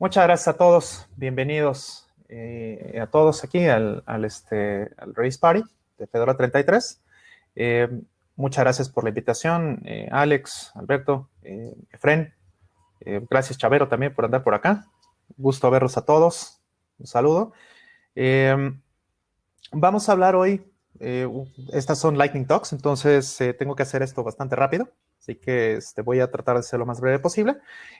Muchas gracias a todos. Bienvenidos eh, a todos aquí al, este, al Race Party de Fedora 33. Eh, muchas gracias por la invitación, eh, Alex, Alberto, Efren. gracias, Chavero, también por andar por acá. Gusto verlos a todos. Un saludo. vamos a hablar hoy, estas son Lightning Talks, entonces tengo que hacer esto bastante rápido. Así que este, voy a tratar de ser lo más breve posible.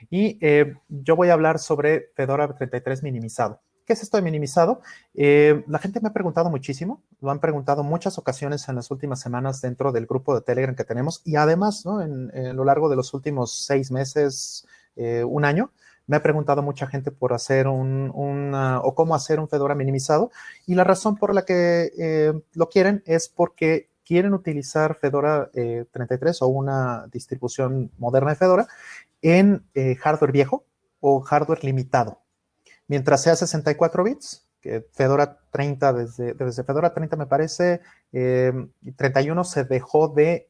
Y eh, yo voy a hablar sobre Fedora 33 minimizado. ¿Qué es esto de minimizado? Eh, la gente me ha preguntado muchísimo, lo han preguntado muchas ocasiones en las últimas semanas dentro del grupo de Telegram que tenemos y además ¿no? en, lo largo de los últimos seis meses, eh, un año, me ha preguntado mucha gente por hacer un, o cómo hacer un Fedora minimizado y la razón por la que lo quieren es porque quieren utilizar Fedora 33 eh, o una distribución moderna de Fedora en eh, hardware viejo o hardware limitado. Mientras sea 64 bits, que Fedora 30, desde, desde Fedora 30 me parece, 31 eh, se dejó de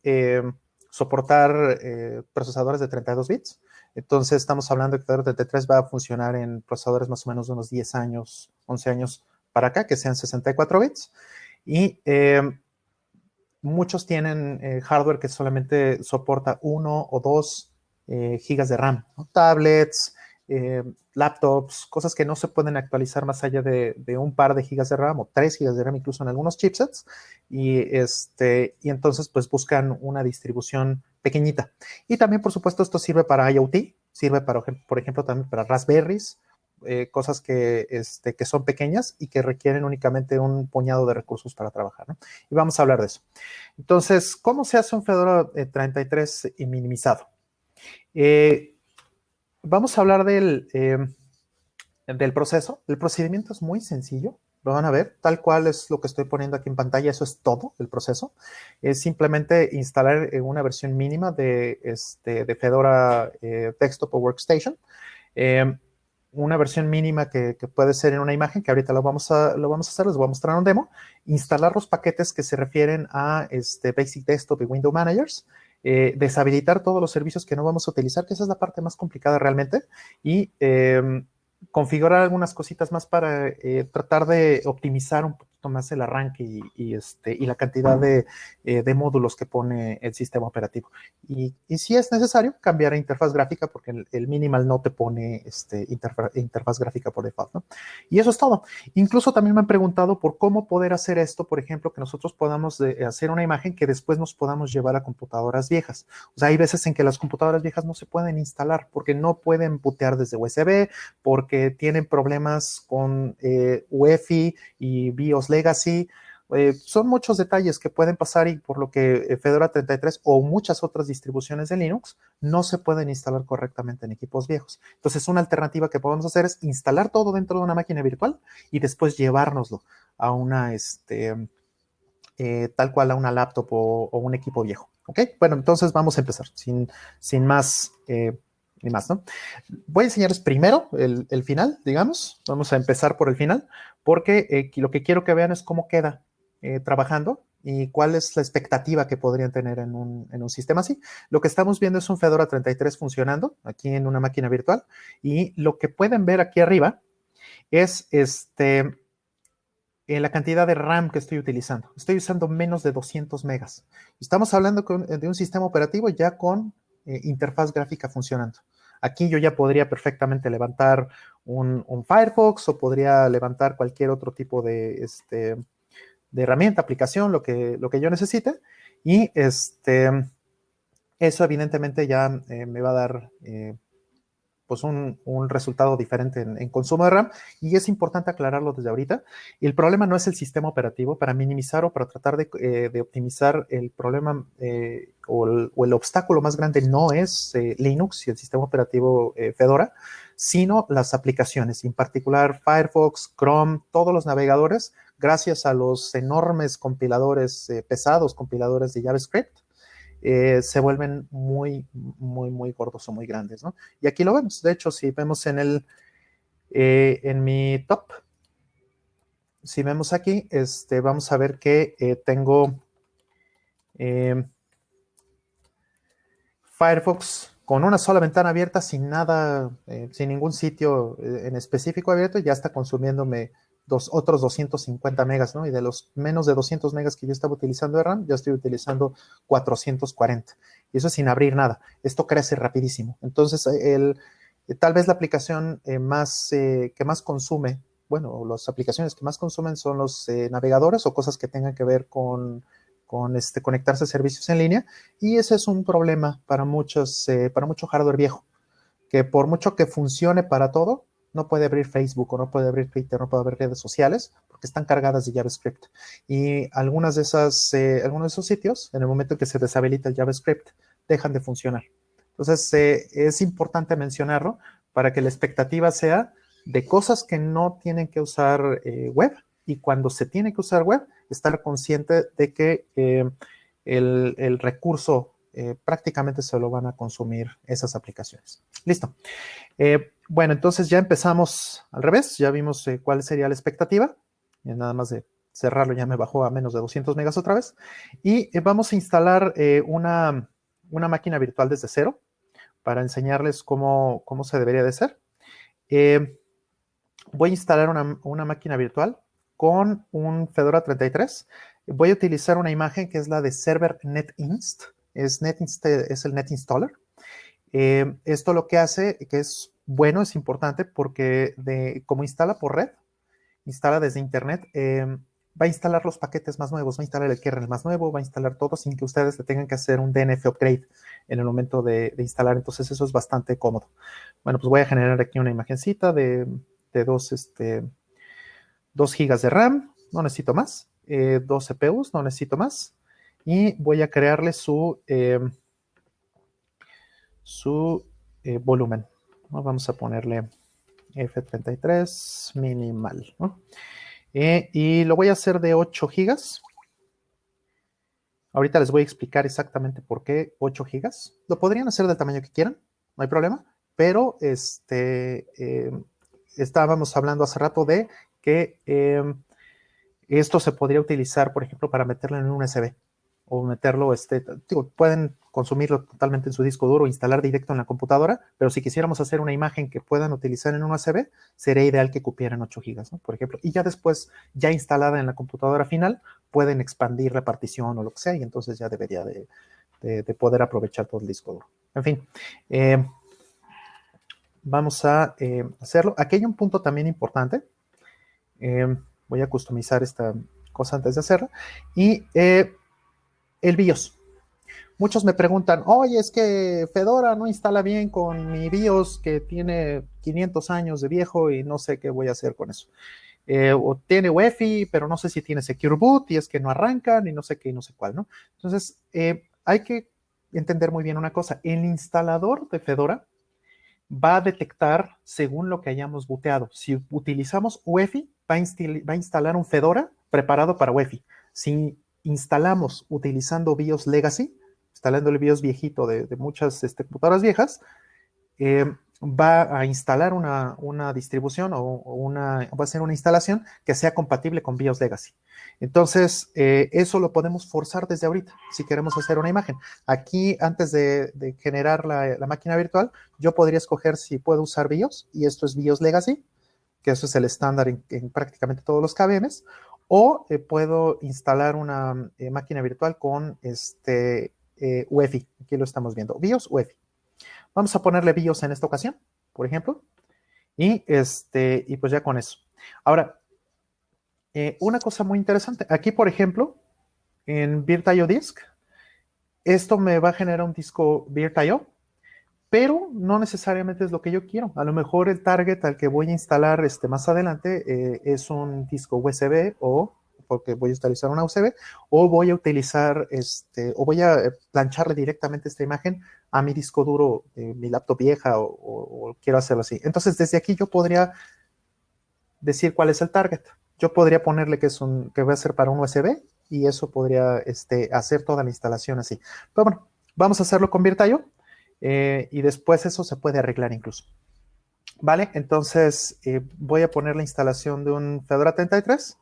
soportar procesadores de 32 bits. Entonces estamos hablando de que Fedora 33 va a funcionar en procesadores más o menos de unos 10 años, 11 años para acá, que sean 64 bits. Y muchos tienen eh, hardware que solamente soporta uno o dos eh, gigas de RAM, tablets, eh, laptops, cosas que no se pueden actualizar más allá de, un par de gigas de RAM o tres gigas de RAM incluso en algunos chipsets y, este, y entonces pues buscan una distribución pequeñita. Y también por supuesto esto sirve para IoT, sirve para, por ejemplo también para Raspberries, eh, cosas que, este, que son pequeñas y que requieren únicamente un puñado de recursos para trabajar. ¿no? Y vamos a hablar de eso. Entonces, ¿cómo se hace un Fedora 33 eh, minimizado? Eh, vamos a hablar del, del proceso. El procedimiento es muy sencillo. Lo van a ver, tal cual es lo que estoy poniendo aquí en pantalla, eso es todo el proceso. Es simplemente instalar una versión mínima de, este, de Fedora Desktop o Workstation una versión mínima que, puede ser en una imagen, que ahorita lo vamos, a, lo vamos a hacer, les voy a mostrar un demo, instalar los paquetes que se refieren a este Basic Desktop y Window Managers, eh, deshabilitar todos los servicios que no vamos a utilizar, que esa es la parte más complicada realmente, y em, configurar algunas cositas más para eh, tratar de optimizar un poquito más el arranque y, este, y la cantidad eh, de, módulos que pone el sistema operativo. Y, si es necesario, cambiar a interfaz gráfica porque el, minimal no te pone este, interfaz gráfica por default. Y eso es todo. Incluso también me han preguntado por cómo poder hacer esto, por ejemplo, que nosotros podamos hacer una imagen que después nos podamos llevar a computadoras viejas. O sea, hay veces en que las computadoras viejas no se pueden instalar porque no pueden bootear desde USB, porque tienen problemas con eh, UEFI y BIOS Legacy. Eh, son muchos detalles que pueden pasar y por lo que eh, Fedora 33 o muchas otras distribuciones de Linux no se pueden instalar correctamente en equipos viejos. Entonces, una alternativa que podemos hacer es instalar todo dentro de una máquina virtual y después llevárnoslo a una, este, tal cual a una laptop o, un equipo viejo. ¿Ok? Bueno, entonces vamos a empezar sin, sin más ni más, ¿no? Voy a enseñarles primero el, final, digamos. Vamos a empezar por el final, porque eh, lo que quiero que vean es cómo queda eh, trabajando y cuál es la expectativa que podrían tener en un, sistema así. Lo que estamos viendo es un Fedora 33 funcionando aquí en una máquina virtual y lo que pueden ver aquí arriba es este, eh, la cantidad de RAM que estoy utilizando. Estoy usando menos de 200 megas. Estamos hablando de un sistema operativo ya con eh, interfaz gráfica funcionando. Aquí yo ya podría perfectamente levantar un, Firefox o podría levantar cualquier otro tipo de, este, de herramienta, aplicación, lo que, lo que yo necesite. Y este, eso evidentemente ya eh, me va a dar eh, pues un, resultado diferente en, consumo de RAM y es importante aclararlo desde ahorita. el problema no es el sistema operativo, para minimizar o para tratar de, eh, optimizar el problema eh, o, el, obstáculo más grande no es eh, Linux y el sistema operativo Fedora, sino las aplicaciones, en particular Firefox, Chrome, todos los navegadores, gracias a los enormes compiladores pesados, compiladores de JavaScript, eh, se vuelven muy, muy, muy gordos o muy grandes, ¿no? Y aquí lo vemos. De hecho, si vemos en el, eh, en mi top, si vemos aquí, este, vamos a ver que eh, tengo Firefox con una sola ventana abierta, sin nada, sin ningún sitio en específico abierto, ya está consumiéndome otros 250 megas, ¿no? Y de los menos de 200 megas que yo estaba utilizando de RAM, ya estoy utilizando 440. Y eso sin abrir nada. Esto crece rapidísimo. Entonces, el, tal vez la aplicación más, que más consume bueno, las aplicaciones que más consumen son los eh, navegadores o cosas que tengan que ver con, este, conectarse a servicios en línea. Y ese es un problema para, muchos, eh, para mucho hardware viejo, que por mucho que funcione para todo, no puede abrir Facebook o no puede abrir Twitter, no puede abrir redes sociales porque están cargadas de JavaScript. Y algunas de esas, eh, algunos de esos sitios, en el momento que se deshabilita el JavaScript, dejan de funcionar. Entonces, es importante mencionarlo para que la expectativa sea de cosas que no tienen que usar eh, web y cuando se tiene que usar web, estar consciente de que eh, el, recurso eh, prácticamente se lo van a consumir esas aplicaciones. Listo. Bueno, entonces ya empezamos al revés, ya vimos cuál sería la expectativa. Y nada más de cerrarlo ya me bajó a menos de 200 megas otra vez. Y vamos a instalar una, una, máquina virtual desde cero para enseñarles cómo, cómo se debería de hacer voy a instalar una, máquina virtual con un Fedora 33. Voy a utilizar una imagen que es la de server netinst. Es, netinst, es el netinstaller. Eh, esto lo que hace, que es bueno, es importante porque como instala por red, instala desde internet, eh, va a instalar los paquetes más nuevos, va a instalar el kernel más nuevo, va a instalar todo sin que ustedes le tengan que hacer un DNF upgrade en el momento de, instalar. Entonces eso es bastante cómodo. Bueno, pues voy a generar aquí una imagencita de dos, este, 2 gigas de RAM, no necesito más, eh, dos CPUs, no necesito más, y voy a crearle su, em, su eh, volumen. Vamos a ponerle F33 minimal. Eh, y lo voy a hacer de 8 gigas. Ahorita les voy a explicar exactamente por qué 8 gigas. Lo podrían hacer del tamaño que quieran, no hay problema, pero este, em, estábamos hablando hace rato de que em, esto se podría utilizar, por ejemplo, para meterlo en un USB o meterlo, este, pueden consumirlo totalmente en su disco duro, instalar directo en la computadora, pero si quisiéramos hacer una imagen que puedan utilizar en un USB, sería ideal que cupieran 8 gigas, por ejemplo. Y ya después, ya instalada en la computadora final, pueden expandir la partición o lo que sea, y entonces ya debería de, poder aprovechar todo el disco duro. En fin, eh, vamos a eh, hacerlo. Aquí hay un punto también importante. Eh, voy a customizar esta cosa antes de hacerla. Y el BIOS. Muchos me preguntan, oye, es que Fedora no instala bien con mi BIOS que tiene 500 años de viejo y no sé qué voy a hacer con eso. o tiene UEFI, pero no sé si tiene Secure Boot y es que no arrancan y no sé qué y no sé cuál, ¿no? Entonces, hay que entender muy bien una cosa. El instalador de Fedora va a detectar según lo que hayamos booteado. Si utilizamos UEFI, va a, instalar un Fedora preparado para UEFI. Si instalamos utilizando BIOS Legacy, instalando el BIOS viejito de, muchas este, computadoras viejas, eh, va a instalar una, distribución o, una, va a ser una instalación que sea compatible con BIOS Legacy. Entonces, eh, eso lo podemos forzar desde ahorita, si queremos hacer una imagen. Aquí, antes de, generar la, máquina virtual, yo podría escoger si puedo usar BIOS, y esto es BIOS Legacy, que eso es el estándar en, prácticamente todos los KVMs, o eh, puedo instalar una eh, máquina virtual con este UEFI. Aquí lo estamos viendo, BIOS UEFI. Vamos a ponerle BIOS en esta ocasión, por ejemplo, y, este, y pues ya con eso. Ahora, eh, una cosa muy interesante. Aquí, por ejemplo, en VirtIO Disk, esto me va a generar un disco VirtIO, pero no necesariamente es lo que yo quiero. A lo mejor el target al que voy a instalar este, más adelante eh, es un disco USB o porque voy a utilizar una USB, o voy a utilizar, este, o voy a eh, plancharle directamente esta imagen a mi disco duro de mi laptop vieja o, quiero hacerlo así. Entonces, desde aquí yo podría decir cuál es el target yo podría ponerle que, es un, que va a ser para un USB y eso podría este, hacer toda la instalación así. Pero bueno, vamos a hacerlo con VirtIO eh, y después eso se puede arreglar incluso. Vale, entonces eh, voy a poner la instalación de un Fedora 33.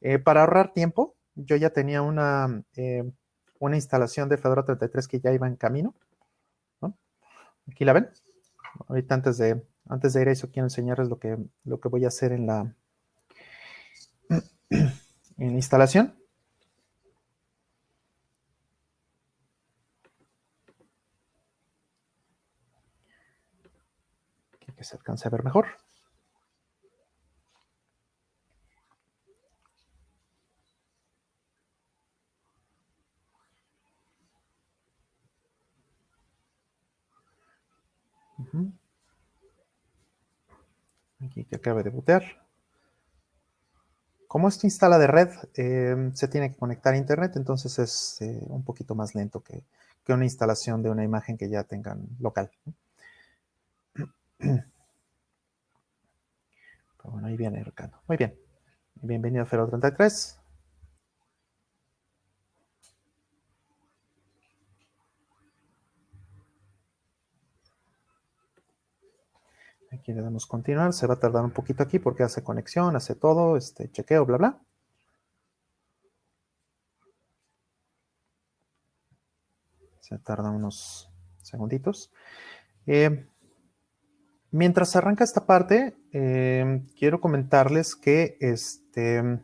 Eh, para ahorrar tiempo, yo ya tenía una, una instalación de Fedora 33 que ya iba en camino. Aquí la ven. Ahorita antes de, antes de ir a eso quiero enseñarles lo que, lo que voy a hacer en la, en la instalación. Que se alcance a ver mejor. Aquí que acabe de bootear. Como esto instala de red, eh, se tiene que conectar a internet, entonces es eh, un poquito más lento que, una instalación de una imagen que ya tengan local. Pero bueno, ahí viene Ricardo. Muy bien. Bienvenido a Fero 33. Aquí le damos continuar, se va a tardar un poquito aquí porque hace conexión, hace todo, este chequeo, bla, bla. Se tarda unos segunditos. Eh, mientras arranca esta parte, eh, quiero comentarles que este,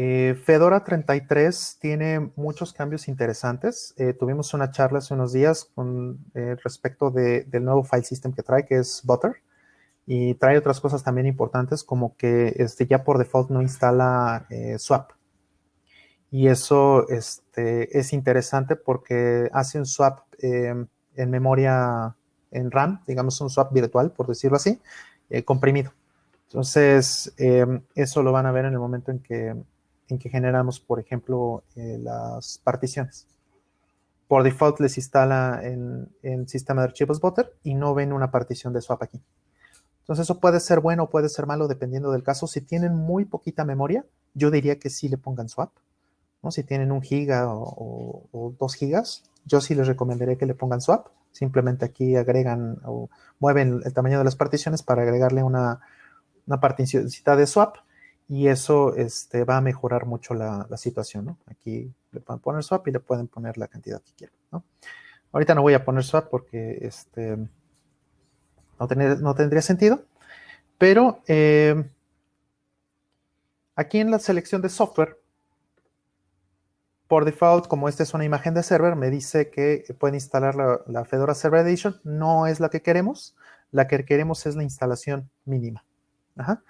eh, Fedora 33 tiene muchos cambios interesantes. Eh, tuvimos una charla hace unos días con eh, respecto del nuevo file system que trae, que es Butter. Y trae otras cosas también importantes, como que este, ya por default no instala swap. Y eso este, es interesante porque hace un swap en memoria, en RAM, digamos un swap virtual, por decirlo así, comprimido. Entonces, eso lo van a ver en el momento en que en que generamos, por ejemplo, eh, las particiones. Por default les instala en, en, sistema de archivos Butter y no ven una partición de swap aquí. Entonces eso puede ser bueno o puede ser malo dependiendo del caso. Si tienen muy poquita memoria, yo diría que sí le pongan swap. ¿no? Si tienen un giga o, dos gigas, yo sí les recomendaría que le pongan swap. Simplemente aquí agregan o mueven el tamaño de las particiones para agregarle una, una particioncita de swap y eso este, va a mejorar mucho la, situación, ¿no? Aquí le pueden poner swap y le pueden poner la cantidad que quieran, ¿no? Ahorita no voy a poner swap porque este, no, no tendría sentido, pero eh, aquí en la selección de software, por default, como esta es una imagen de server, me dice que puede instalar la, Fedora Server Edition. No es la que queremos, la que queremos es la instalación mínima. Ajá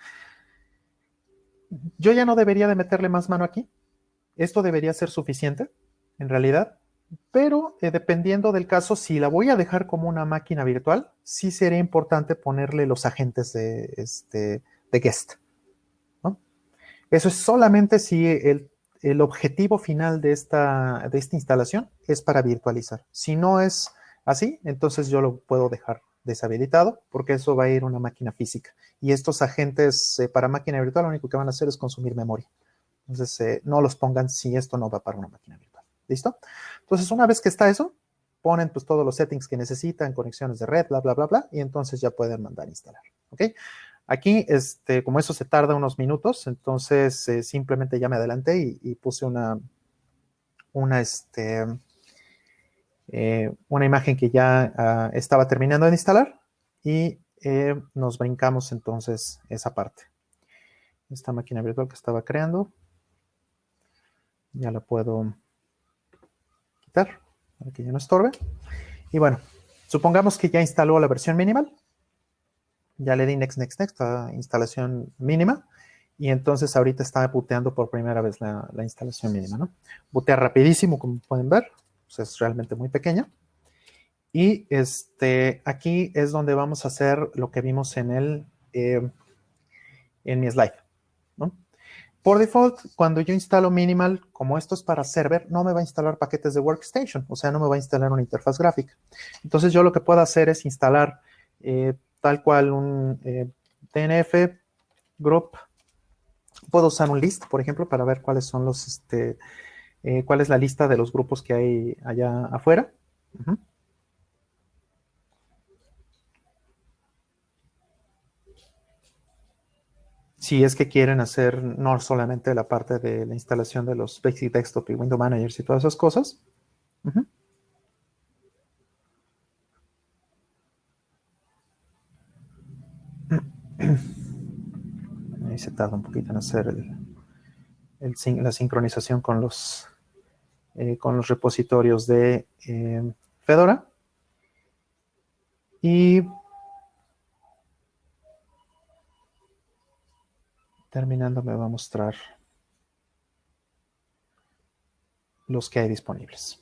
yo ya no debería de meterle más mano aquí. Esto debería ser suficiente, en realidad. Pero eh, dependiendo del caso, si la voy a dejar como una máquina virtual, sí sería importante ponerle los agentes de, este, de guest. Eso es solamente si el, objetivo final de esta, de esta instalación es para virtualizar. Si no es así, entonces yo lo puedo dejar deshabilitado porque eso va a ir una máquina física. Y estos agentes eh, para máquina virtual lo único que van a hacer es consumir memoria. Entonces, eh, no los pongan si esto no va para una máquina virtual. ¿Listo? Entonces, una vez que está eso, ponen pues todos los settings que necesitan, conexiones de red, bla, bla, bla, bla, y entonces ya pueden mandar a instalar. ¿Ok? Aquí, este, como eso se tarda unos minutos, entonces eh, simplemente ya me adelanté y, puse una, una, este, eh, una imagen que ya ah, estaba terminando de instalar y eh, nos brincamos entonces esa parte. Esta máquina virtual que estaba creando, ya la puedo quitar para que ya no estorbe. Y bueno, supongamos que ya instaló la versión minimal. Ya le di next, next, next a instalación mínima. Y entonces ahorita está booteando por primera vez la, la instalación mínima, ¿no? Bootea rapidísimo, como pueden ver es realmente muy pequeña. Y este, aquí es donde vamos a hacer lo que vimos en, el, eh, en mi slide. Por default, cuando yo instalo Minimal, como esto es para server, no me va a instalar paquetes de Workstation, o sea, no me va a instalar una interfaz gráfica. Entonces yo lo que puedo hacer es instalar eh, tal cual un eh, DNF group. Puedo usar un list, por ejemplo, para ver cuáles son los, este, eh, cuál es la lista de los grupos que hay allá afuera. Si es que quieren hacer no solamente la parte de la instalación de los Basic Desktop y Window Managers y todas esas cosas. Un poquito en hacer la sincronización con los, eh, con los repositorios de eh, Fedora. Y terminando me va a mostrar los que hay disponibles.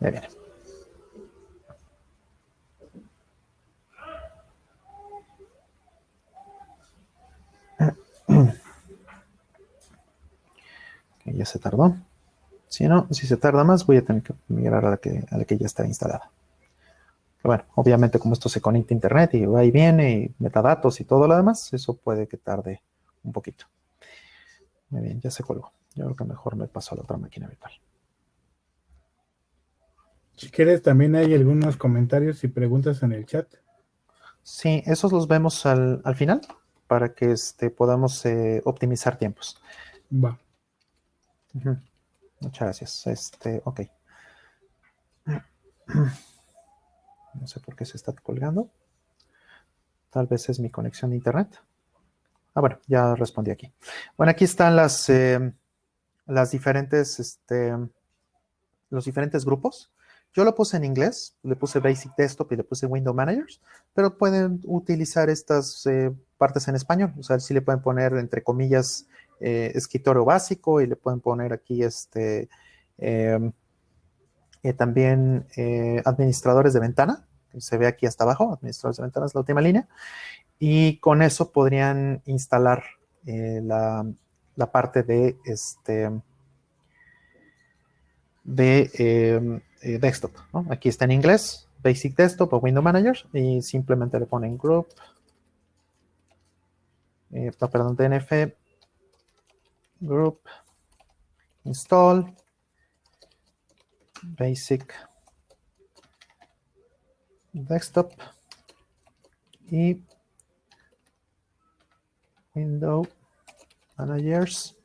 Ya viene. Ya se tardó. Si no, si se tarda más, voy a tener que migrar a la que, a la que ya está instalada. bueno, obviamente como esto se conecta a internet y va y viene y metadatos y todo lo demás, eso puede que tarde un poquito. Muy bien, ya se colgó. Yo creo que mejor me paso a la otra máquina virtual. Si quieres, también hay algunos comentarios y preguntas en el chat. Sí, esos los vemos al, final para que este, podamos eh, optimizar tiempos. Va. Muchas gracias. Este, ok. No sé por qué se está colgando. Tal vez es mi conexión de internet. Ah, bueno, ya respondí aquí. Bueno, aquí están las, eh, las diferentes, este, los diferentes grupos. Yo lo puse en inglés, le puse Basic Desktop y le puse Window Managers, pero pueden utilizar estas eh, partes en español. O sea, sí le pueden poner, entre comillas, eh, escritorio básico y le pueden poner aquí este em, también administradores de ventana, que se ve aquí hasta abajo, administradores de ventanas, la última línea y con eso podrían instalar eh, la, parte de este de em, eh, desktop. Aquí está en inglés, Basic Desktop o Window Manager y simplemente le ponen group, eh, perdón, DNF, group, install, basic desktop y Window Managers.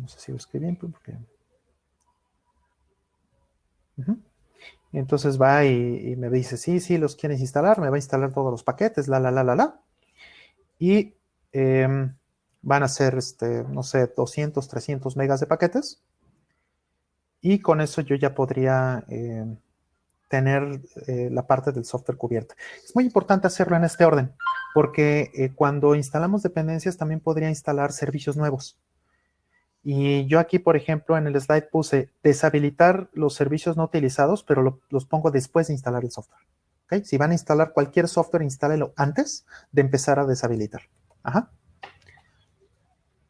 No sé si lo escribí bien, porque... entonces va y, me dice, sí, sí, los quieres instalar, me va a instalar todos los paquetes, la, la, la, la, la. Y em, van a ser, este, no sé, 200, 300 megas de paquetes. Y con eso yo ya podría em, tener eh, la parte del software cubierta. Es muy importante hacerlo en este orden, porque eh, cuando instalamos dependencias también podría instalar servicios nuevos. Y yo aquí, por ejemplo, en el slide puse deshabilitar los servicios no utilizados, pero los pongo después de instalar el software. ¿Okay? Si van a instalar cualquier software, instálelo antes de empezar a deshabilitar. Ajá.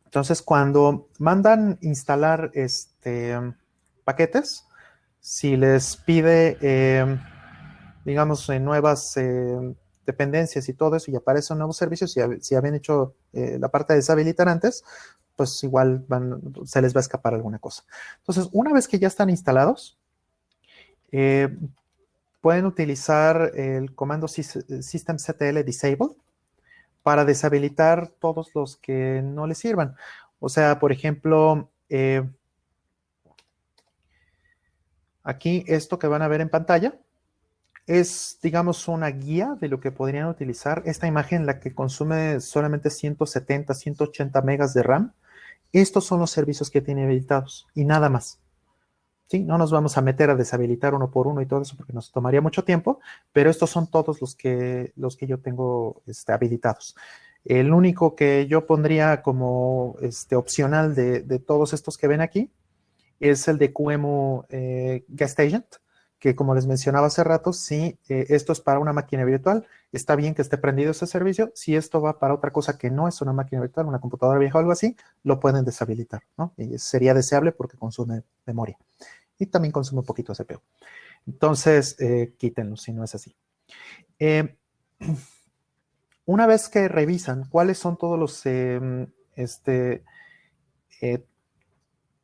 Entonces, cuando mandan instalar este, paquetes, si les pide, em, digamos, nuevas em, dependencias y todo eso y aparecen nuevos servicios, si, si habían hecho eh, la parte de deshabilitar antes, pues igual se les va a escapar alguna cosa. Entonces, una vez que ya están instalados, eh, pueden utilizar el comando systemctl disable para deshabilitar todos los que no les sirvan. O sea, por ejemplo, eh, Aquí esto que van a ver en pantalla es, digamos, una guía de lo que podrían utilizar. Esta imagen, la que consume solamente 170, 180 megas de RAM, estos son los servicios que tiene habilitados y nada más. ¿Sí? No nos vamos a meter a deshabilitar uno por uno y todo eso porque nos tomaría mucho tiempo, pero estos son todos los que, los que yo tengo este, habilitados. El único que yo pondría como este, opcional de, de todos estos que ven aquí es el de QEMU eh, Guest Agent, que como les mencionaba hace rato, si eh, esto es para una máquina virtual, está bien que esté prendido ese servicio. Si esto va para otra cosa que no es una máquina virtual, una computadora vieja o algo así, lo pueden deshabilitar, ¿no? Sería deseable porque consume memoria. Y también consume un poquito CPU. Entonces, eh, quítenlo si no es así. una vez que revisan cuáles son todos los em, este,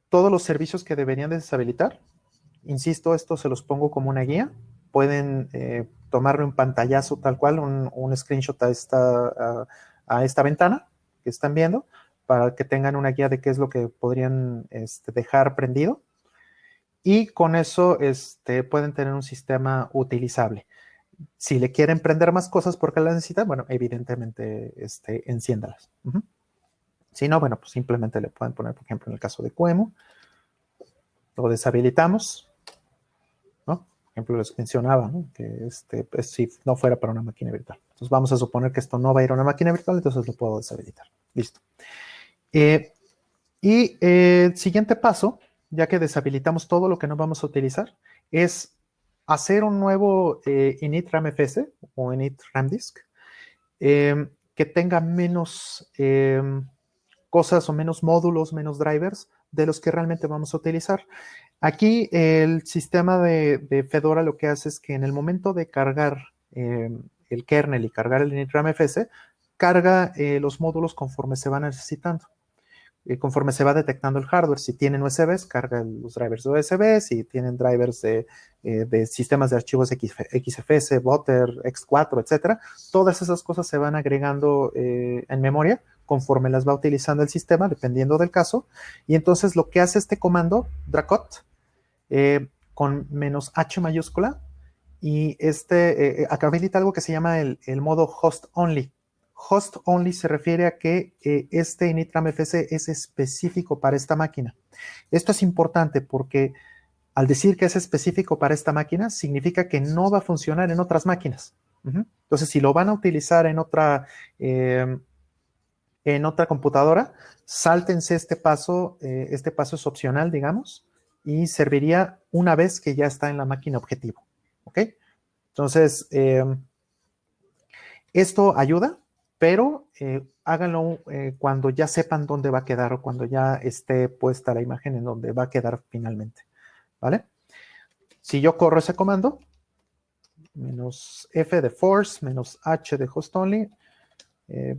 todos los servicios que deberían deshabilitar. Insisto, esto se los pongo como una guía. Pueden eh, tomarle un pantallazo tal cual, un, screenshot a esta, a, esta ventana que están viendo para que tengan una guía de qué es lo que podrían este, dejar prendido. Y con eso este, pueden tener un sistema utilizable. si le quieren prender más cosas porque las necesitan, bueno, evidentemente este, enciéndalas. Si no, bueno, pues simplemente le pueden poner, por ejemplo, en el caso de Cuemo, lo deshabilitamos. Por ejemplo, les mencionaba, Que este, pues, si no fuera para una máquina virtual. Entonces vamos a suponer que esto no va a ir a una máquina virtual, entonces lo puedo deshabilitar. Listo. Eh, y eh, el siguiente paso, ya que deshabilitamos todo lo que no vamos a utilizar, es hacer un nuevo eh, init ramfs o init ramdisk eh, que tenga menos cosas o menos módulos, menos drivers de los que realmente vamos a utilizar. Aquí el sistema de, Fedora lo que hace es que en el momento de cargar el kernel y cargar el init ramfs, carga los módulos conforme se van necesitando. Eh, conforme se va detectando el hardware. Si tienen USBs, carga los drivers de USB. Si tienen drivers de, eh, sistemas de archivos XFS, Butter, X4, etcétera, todas esas cosas se van agregando eh, en memoria conforme las va utilizando el sistema, dependiendo del caso. Y entonces lo que hace este comando, Dracot, con menos H mayúscula, y este acá habilita algo que se llama el, modo host only Host only se refiere a que eh, este Initram FC es específico para esta máquina. Esto es importante porque al decir que es específico para esta máquina, significa que no va a funcionar en otras máquinas. Entonces, si lo van a utilizar en otra, en otra computadora, sáltense este paso. Eh, este paso es opcional, digamos, y serviría una vez que ya está en la máquina objetivo. ¿Ok? Entonces, em, esto ayuda pero eh, háganlo eh, cuando ya sepan dónde va a quedar o cuando ya esté puesta la imagen en donde va a quedar finalmente, ¿vale? Si yo corro ese comando, menos F de force, menos H de host only, eh,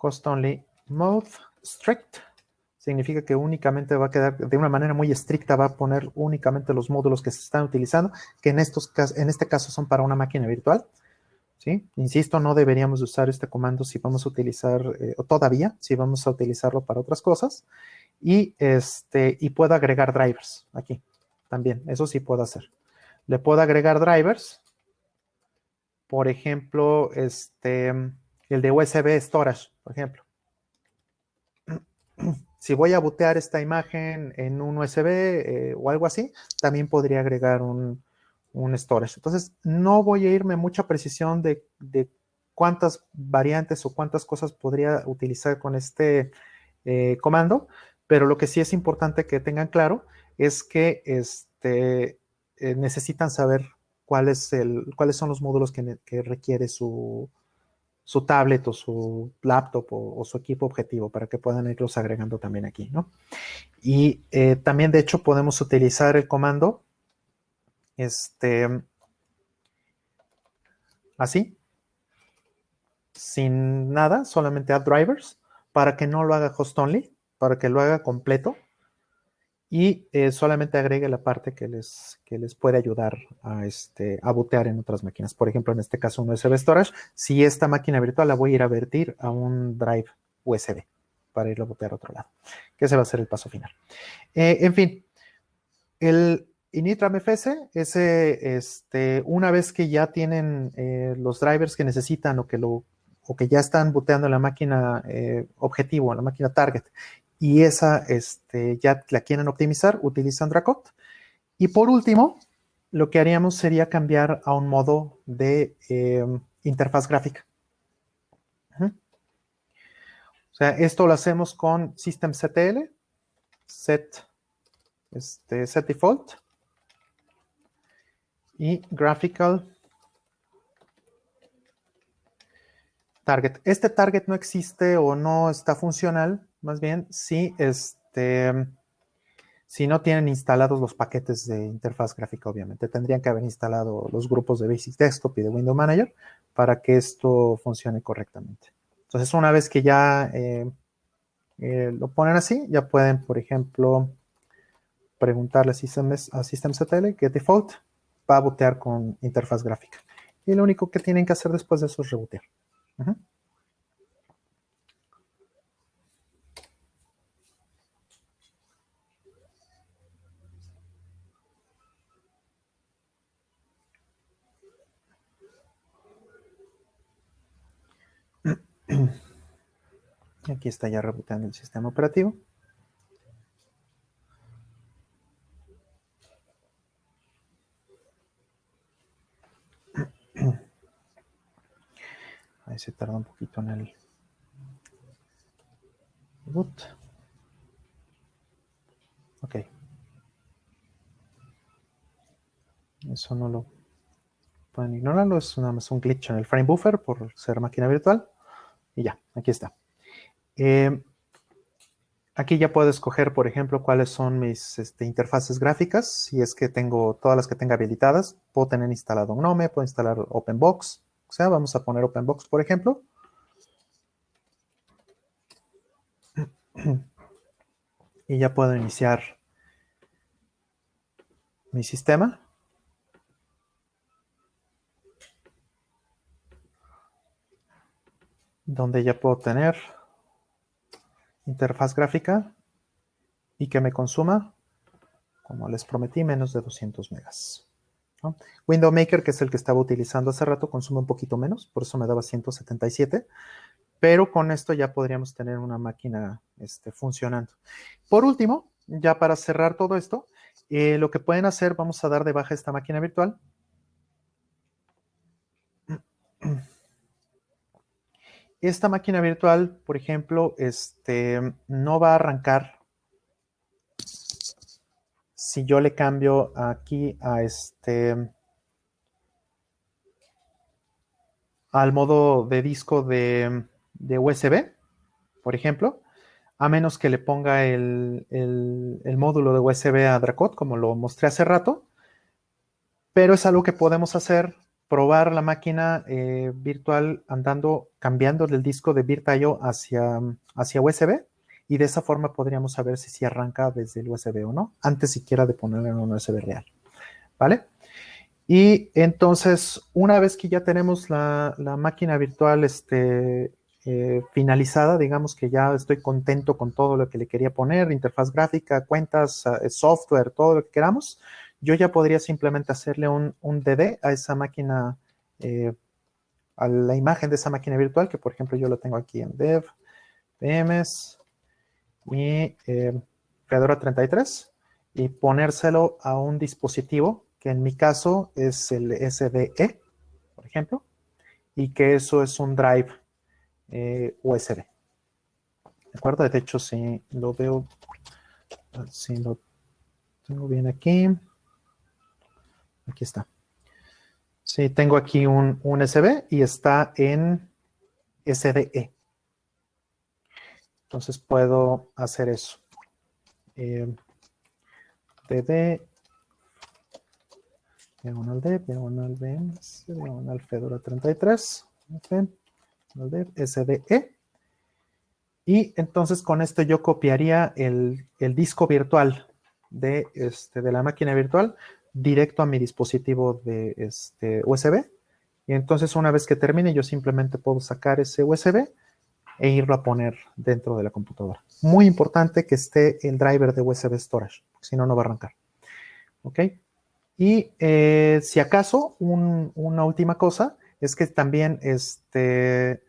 host only mode strict, significa que únicamente va a quedar, de una manera muy estricta, va a poner únicamente los módulos que se están utilizando, que en, estos, en este caso son para una máquina virtual. ¿sí? Insisto, no deberíamos usar este comando si vamos a utilizar, eh, o todavía, si vamos a utilizarlo para otras cosas. Y, este, y puedo agregar drivers aquí también, eso sí puedo hacer. Le puedo agregar drivers, por ejemplo, este, el de USB Storage, ejemplo. Si voy a bootear esta imagen en un USB eh, o algo así, también podría agregar un, un storage. Entonces, no voy a irme mucha precisión de, cuántas variantes o cuántas cosas podría utilizar con este eh, comando, pero lo que sí es importante que tengan claro es que este, eh, necesitan saber cuál es el, cuáles son los módulos que, requiere su, su, tablet o su laptop o, su equipo objetivo para que puedan irlos agregando también aquí, ¿no? Y eh, también, de hecho, podemos utilizar el comando este, así, sin nada, solamente add drivers, para que no lo haga host only, para que lo haga completo y eh, solamente agregue la parte que les, que les puede ayudar a, este, a bootear en otras máquinas. Por ejemplo, en este caso un USB storage. Si esta máquina virtual la voy a ir a vertir a un drive USB para irlo a bootear a otro lado, que ese va a ser el paso final. Eh, en fin, el, InitramFS es este, una vez que ya tienen eh, los drivers que necesitan o que, lo, o que ya están booteando la máquina objetivo, la máquina target, y esa este, ya la quieren optimizar, utilizan Dracot. Y por último, lo que haríamos sería cambiar a un modo de eh, interfaz gráfica. O sea, esto lo hacemos con systemctl, set, este, set default, y graphical target. Este target no existe o no está funcional, más bien si, este, si no tienen instalados los paquetes de interfaz gráfica, obviamente. Tendrían que haber instalado los grupos de Basic Desktop y de Window Manager para que esto funcione correctamente. Entonces, una vez que ya eh, eh, lo ponen así, ya pueden, por ejemplo, preguntarle a Systemctl, get default, va a bootear con interfaz gráfica. Y lo único que tienen que hacer después de eso es rebotear. Aquí está ya rebootando el sistema operativo. Ahí se tarda un poquito en el boot. Ok. Eso no lo pueden ignorarlo, es nada más un glitch en el frame buffer por ser máquina virtual. Y ya, aquí está. Eh, aquí ya puedo escoger, por ejemplo, cuáles son mis este, interfaces gráficas. Si es que tengo todas las que tenga habilitadas, puedo tener instalado Gnome, puedo instalar OpenBox. O sea, vamos a poner OpenBox, por ejemplo. Y ya puedo iniciar mi sistema. donde ya puedo tener interfaz gráfica y que me consuma, como les prometí, menos de 200 megas. Window Maker, que es el que estaba utilizando hace rato, consume un poquito menos, por eso me daba 177, pero con esto ya podríamos tener una máquina este, funcionando. Por último, ya para cerrar todo esto, eh, lo que pueden hacer, vamos a dar de baja esta máquina virtual. Esta máquina virtual, por ejemplo, este, no va a arrancar si yo le cambio aquí a este al modo de disco de, USB, por ejemplo, a menos que le ponga el, el módulo de USB a Dracot, como lo mostré hace rato, pero es algo que podemos hacer probar la máquina eh, virtual andando, cambiando el disco de VirtIO hacia, hacia USB y de esa forma podríamos saber si se arranca desde el USB o no, antes siquiera de ponerlo en un USB real, ¿vale? Y entonces, una vez que ya tenemos la, máquina virtual este, eh, finalizada, digamos que ya estoy contento con todo lo que le quería poner, interfaz gráfica, cuentas, eh, software, todo lo que queramos, yo ya podría simplemente hacerle un, DD a esa máquina, eh, a la imagen de esa máquina virtual, que por ejemplo yo lo tengo aquí en dev, PMS y eh, Fedora 33, y ponérselo a un dispositivo, que en mi caso es el SDE, por ejemplo, y que eso es un drive eh, USB. ¿De acuerdo? De hecho, si lo veo, si lo tengo bien aquí, Aquí está. Sí, tengo aquí un, USB y está en SDE. Entonces puedo hacer eso. Eh, DD, diagonal D, diagonal B, diagonal Fedora 33, diagonal SDE. Y entonces con esto yo copiaría el, el disco virtual de, este, de la máquina virtual directo a mi dispositivo de este USB. Y entonces una vez que termine, yo simplemente puedo sacar ese USB e irlo a poner dentro de la computadora. Muy importante que esté el driver de USB Storage, si no, no va a arrancar. ¿Ok? Y eh, si acaso, una última cosa es que también este,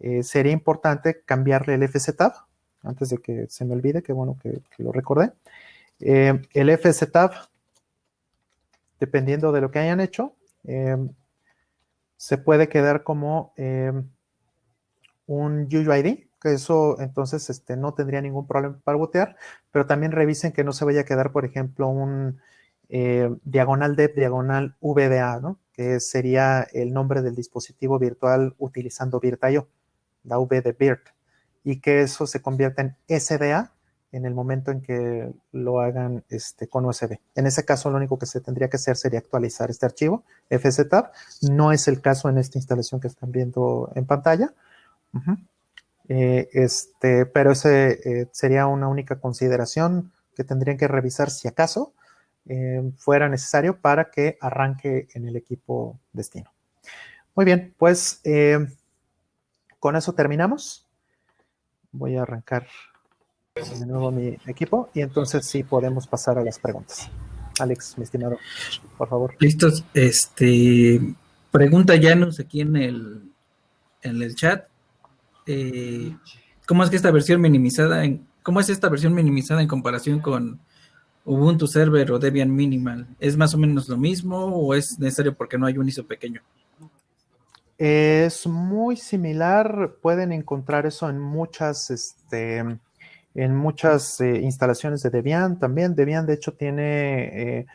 eh, sería importante cambiarle el FZTAB, antes de que se me olvide, que bueno que, lo recordé. Eh, el FZTAB dependiendo de lo que hayan hecho, em, se puede quedar como em, un UUID, que eso entonces este, no tendría ningún problema para botear, pero también revisen que no se vaya a quedar, por ejemplo, un eh, diagonal de diagonal VDA, ¿no? que sería el nombre del dispositivo virtual utilizando VirtIO, la V de Virt, y que eso se convierta en SDA en el momento en que lo hagan este, con USB. En ese caso, lo único que se tendría que hacer sería actualizar este archivo, FZTab. No es el caso en esta instalación que están viendo en pantalla. Eh, este, pero ese eh, sería una única consideración que tendrían que revisar si acaso eh, fuera necesario para que arranque en el equipo destino. Muy bien, pues con eso terminamos. Voy a arrancar de nuevo mi equipo y entonces sí podemos pasar a las preguntas. Alex, mi estimado, por favor. Listos. Este, pregunta Janus aquí en el, en el chat. Eh, ¿cómo es que esta versión minimizada, en, cómo es esta versión minimizada en comparación con Ubuntu Server o Debian Minimal? ¿Es más o menos lo mismo o es necesario porque no hay un ISO pequeño? Es muy similar, pueden encontrar eso en muchas, este, en muchas eh, instalaciones de Debian también. Debian, de hecho, tiene, eh,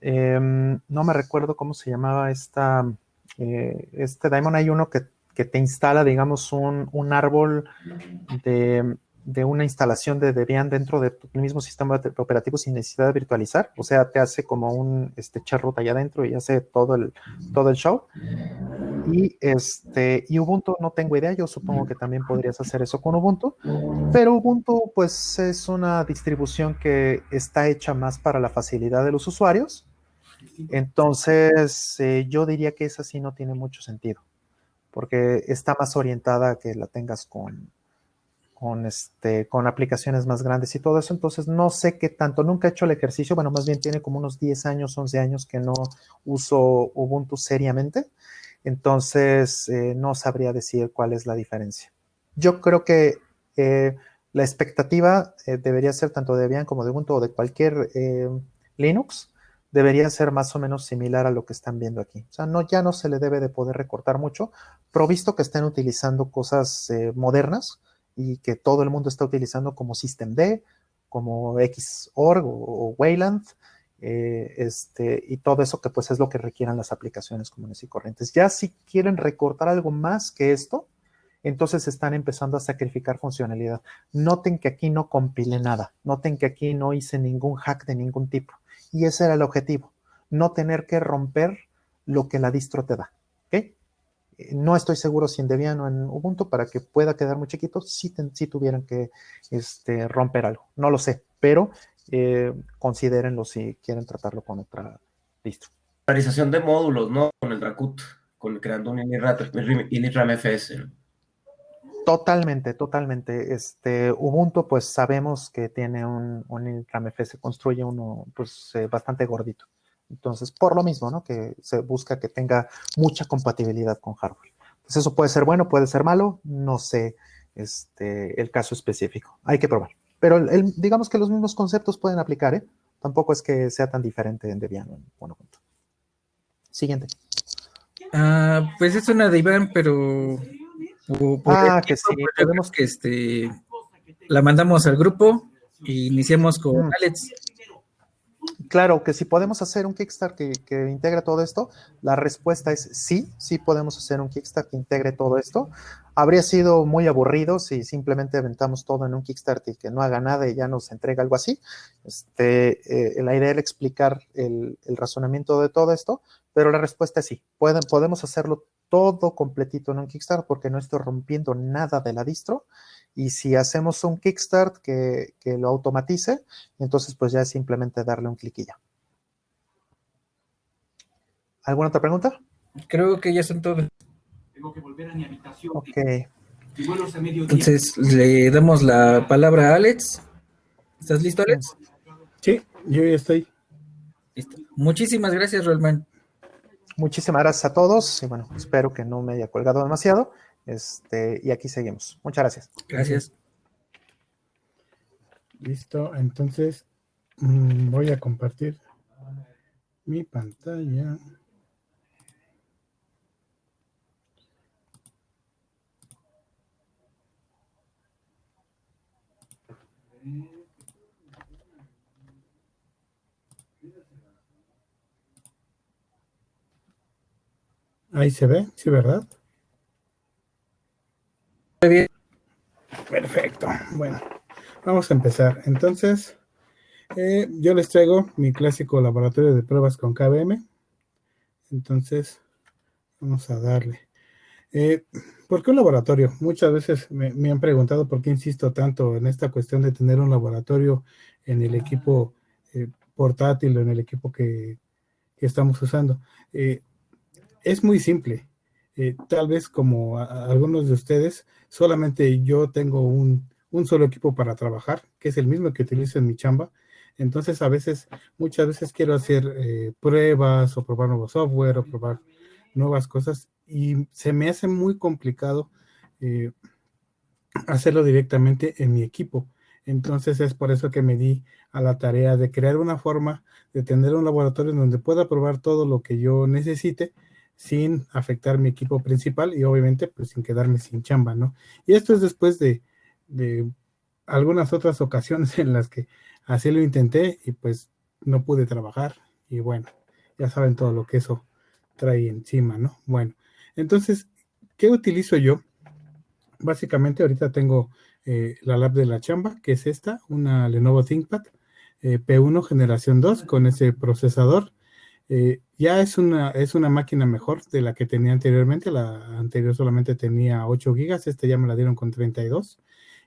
em, no me recuerdo cómo se llamaba esta, eh, este Daemon. Hay uno que, te instala, digamos, un, un árbol de, de, una instalación de Debian dentro del mismo sistema operativo sin necesidad de virtualizar. O sea, te hace como un este, root allá adentro y hace todo el, todo el show. Y, este, y Ubuntu no tengo idea, yo supongo que también podrías hacer eso con Ubuntu, pero Ubuntu pues es una distribución que está hecha más para la facilidad de los usuarios, entonces eh, yo diría que esa sí no tiene mucho sentido, porque está más orientada a que la tengas con, con, este, con aplicaciones más grandes y todo eso, entonces no sé qué tanto, nunca he hecho el ejercicio, bueno, más bien tiene como unos 10 años, 11 años que no uso Ubuntu seriamente, entonces, eh, no sabría decir cuál es la diferencia. Yo creo que eh, la expectativa eh, debería ser tanto de Debian como de Ubuntu o de cualquier Linux, debería ser más o menos similar a lo que están viendo aquí. O sea, no, ya no se le debe de poder recortar mucho, provisto que estén utilizando cosas modernas y que todo el mundo está utilizando como systemd, como Xorg o Wayland, eh, este, y todo eso que pues es lo que requieran las aplicaciones comunes y corrientes. Ya si quieren recortar algo más que esto, entonces están empezando a sacrificar funcionalidad. Noten que aquí no compilé nada, noten que aquí no hice ningún hack de ningún tipo. Y ese era el objetivo, no tener que romper lo que la distro te da. Eh, no estoy seguro si en Debian o en Ubuntu, para que pueda quedar muy chiquito, si, tuvieran que este, romper algo. No lo sé, pero eh, considérenlo si quieren tratarlo con otra distro. Realización de módulos, ¿no? Con el Dracut, con creando un initram FS. Totalmente, totalmente. Este, Ubuntu, pues sabemos que tiene un, un initram FS, construye uno pues eh, bastante gordito. Entonces, por lo mismo, ¿no? Que se busca que tenga mucha compatibilidad con hardware. Entonces, eso puede ser bueno, puede ser malo, no sé este, el caso específico. Hay que probar. Pero digamos que los mismos conceptos pueden aplicar, ¿eh? Tampoco es que sea tan diferente en Debian bueno, Siguiente. Ah, pues es una de Iván, pero ah, que sí. Podemos que este la mandamos al grupo y iniciamos con mm. Alex. Claro, que si podemos hacer un Kickstarter que, integre todo esto, la respuesta es sí, sí podemos hacer un Kickstarter que integre todo esto. Habría sido muy aburrido si simplemente aventamos todo en un Kickstarter y que no haga nada y ya nos entrega algo así. Este, eh, la idea era explicar el, razonamiento de todo esto, pero la respuesta es sí. Pueden, podemos hacerlo todo completito en un Kickstarter porque no estoy rompiendo nada de la distro. Y si hacemos un Kickstart que, que lo automatice, entonces pues ya es simplemente darle un cliquilla. ¿Alguna otra pregunta? Creo que ya son todas que volver a mi habitación. Ok. Entonces, le damos la palabra a Alex. ¿Estás listo, Alex? Sí, yo ya estoy. Listo. Muchísimas gracias, Rolman. Muchísimas gracias a todos y bueno, espero que no me haya colgado demasiado. Este, y aquí seguimos. Muchas gracias. Gracias. Listo, entonces mm, voy a compartir mi pantalla. Ahí se ve, sí, ¿verdad? Bien. Perfecto. Bueno, vamos a empezar. Entonces, eh, yo les traigo mi clásico laboratorio de pruebas con KBM. Entonces, vamos a darle. Eh, ¿Por qué un laboratorio? Muchas veces me, han preguntado por qué insisto tanto en esta cuestión de tener un laboratorio en el equipo eh, portátil o en el equipo que, estamos usando. Es muy simple. Tal vez como algunos de ustedes, solamente yo tengo un, un, solo equipo para trabajar, que es el mismo que utilizo en mi chamba. Entonces, a veces, muchas veces quiero hacer pruebas o probar nuevo software o probar nuevas cosas y se me hace muy complicado eh, hacerlo directamente en mi equipo. Entonces es por eso que me di a la tarea de crear una forma de tener un laboratorio donde pueda probar todo lo que yo necesite sin afectar mi equipo principal y obviamente pues sin quedarme sin chamba, ¿no? Y esto es después de, de algunas otras ocasiones en las que así lo intenté y pues no pude trabajar y bueno, ya saben todo lo que eso trae encima, ¿no? Bueno, entonces, ¿qué utilizo yo? Básicamente ahorita tengo eh, la lab de la chamba, que es esta, una Lenovo ThinkPad eh, P1 generación 2 con ese procesador. Eh, ya es una, es una máquina mejor de la que tenía anteriormente. La anterior solamente tenía 8 gigas, este ya me la dieron con 32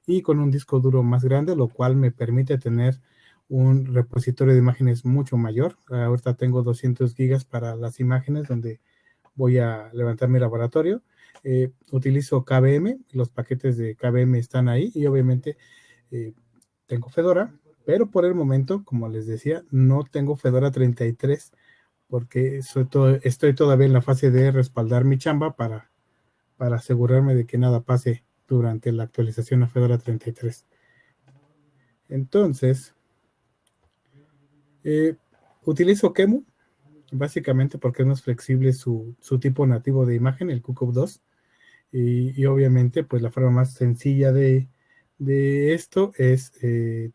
y con un disco duro más grande, lo cual me permite tener un repositorio de imágenes mucho mayor. Ahorita tengo 200 gigas para las imágenes donde voy a levantar mi laboratorio. Eh, utilizo KBM, los paquetes de KBM están ahí y obviamente eh, tengo Fedora, pero por el momento, como les decía, no tengo Fedora 33 porque estoy todavía en la fase de respaldar mi chamba para, para asegurarme de que nada pase durante la actualización a Fedora 33. Entonces, eh, utilizo Kemu, básicamente porque es más flexible su, tipo nativo de imagen, el QCOP 2. Y, obviamente, pues la forma más sencilla de, esto es eh,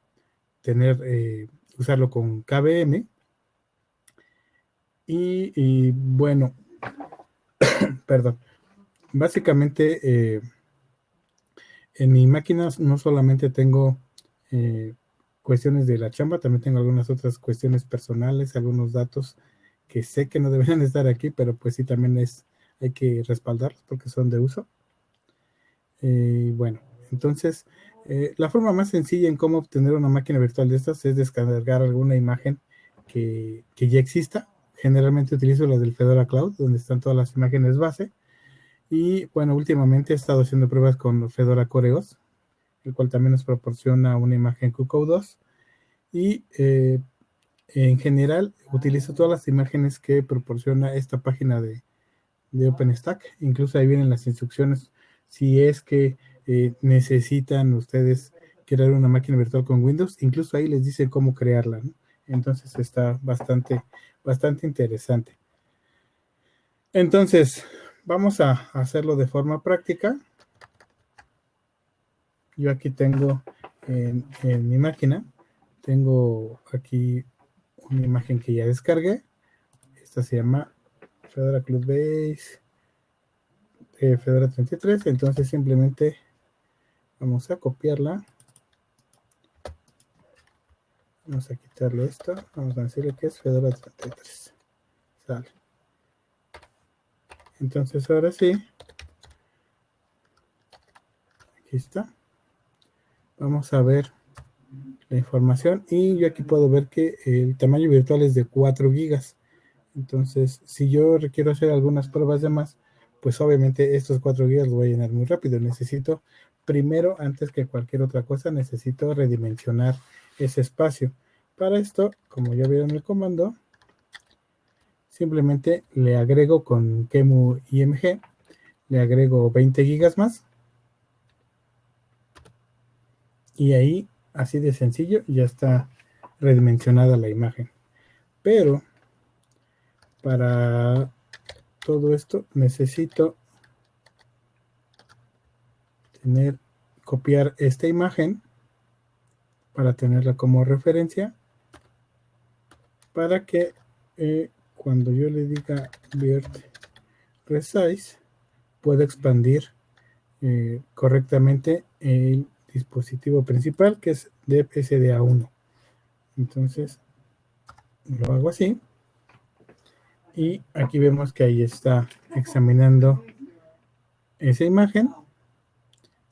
tener, eh, usarlo con KBM. Y, bueno, perdón, básicamente en mi máquina no solamente tengo cuestiones de la chamba, también tengo algunas otras cuestiones personales, algunos datos que sé que no deberían estar aquí, pero pues sí también es, hay que respaldarlos porque son de uso. Eh, bueno, entonces, eh, la forma más sencilla en cómo obtener una máquina virtual de estas es descargar alguna imagen que, que ya exista. Generalmente utilizo la del Fedora Cloud, donde están todas las imágenes base. Y bueno, últimamente he estado haciendo pruebas con Fedora Coreos, el cual también nos proporciona una imagen QCode 2. Y eh, en general utilizo todas las imágenes que proporciona esta página de, OpenStack. Incluso ahí vienen las instrucciones si es que eh, necesitan ustedes crear una máquina virtual con Windows. Incluso ahí les dice cómo crearla. Entonces está bastante, bastante interesante. Entonces, vamos a hacerlo de forma práctica. Yo aquí tengo en, mi máquina, tengo aquí una imagen que ya descargué. Esta se llama Fedora Club Base eh, Fedora 33. Entonces simplemente vamos a copiarla. Vamos a quitarle esto. Vamos a decirle que es Fedora 33. Sale. Entonces ahora sí. Aquí está vamos a ver la información y yo aquí puedo ver que el tamaño virtual es de 4 gigas entonces si yo requiero hacer algunas pruebas de más pues obviamente estos 4 gigas los voy a llenar muy rápido necesito primero antes que cualquier otra cosa necesito redimensionar ese espacio para esto como ya vieron el comando simplemente le agrego con Kemu IMG le agrego 20 gigas más y ahí, así de sencillo, ya está redimensionada la imagen. Pero para todo esto necesito tener, copiar esta imagen para tenerla como referencia para que eh, cuando yo le diga Virt Resize pueda expandir eh, correctamente el dispositivo principal que es de SDA1. Entonces lo hago así y aquí vemos que ahí está examinando esa imagen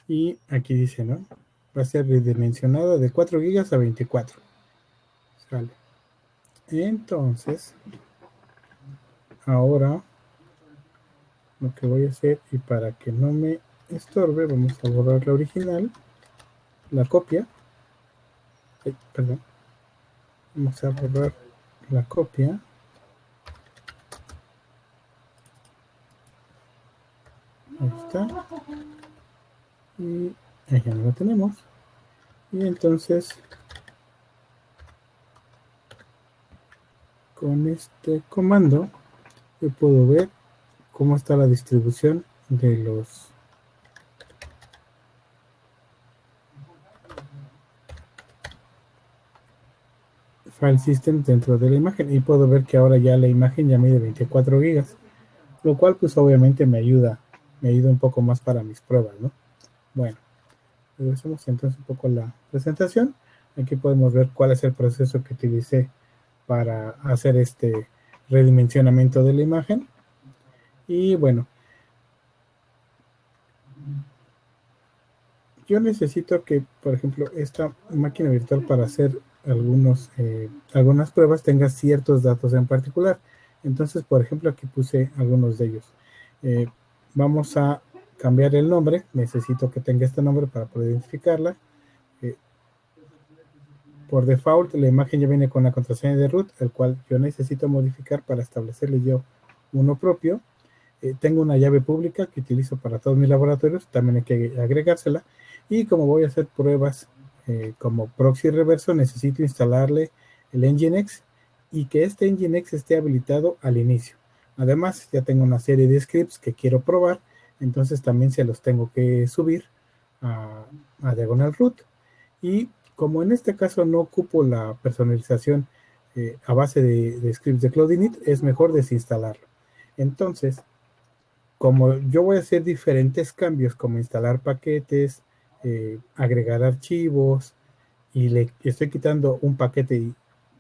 y aquí dice, ¿no? Va a ser redimensionada de 4 GB a 24. Sale. Entonces, ahora lo que voy a hacer y para que no me estorbe, vamos a borrar la original la copia. perdón. Vamos a borrar la copia. Ahí está. Y Ahí ya no lo tenemos. Y entonces, con este comando, yo puedo ver cómo está la distribución de los file system dentro de la imagen y puedo ver que ahora ya la imagen ya mide 24 gigas lo cual pues obviamente me ayuda me ayuda un poco más para mis pruebas ¿no? bueno regresamos entonces un poco a la presentación aquí podemos ver cuál es el proceso que utilicé para hacer este redimensionamiento de la imagen y bueno yo necesito que por ejemplo esta máquina virtual para hacer algunos, eh, algunas pruebas tenga ciertos datos en particular. Entonces, por ejemplo, aquí puse algunos de ellos. Eh, vamos a cambiar el nombre. Necesito que tenga este nombre para poder identificarla. Eh, por default, la imagen ya viene con la contraseña de root, el cual yo necesito modificar para establecerle yo uno propio. tengo una llave pública que utilizo para todos mis laboratorios, también hay que agregársela. Y como voy a hacer pruebas eh, como proxy reverso necesito instalarle el Nginx y que este Nginx esté habilitado al inicio. Además, ya tengo una serie de scripts que quiero probar, entonces también se los tengo que subir a, Diagonal Root. Y como en este caso no ocupo la personalización eh, a base de, scripts de Cloudinit, es mejor desinstalarlo. Entonces, como yo voy a hacer diferentes cambios, como instalar paquetes, eh, agregar archivos y le estoy quitando un paquete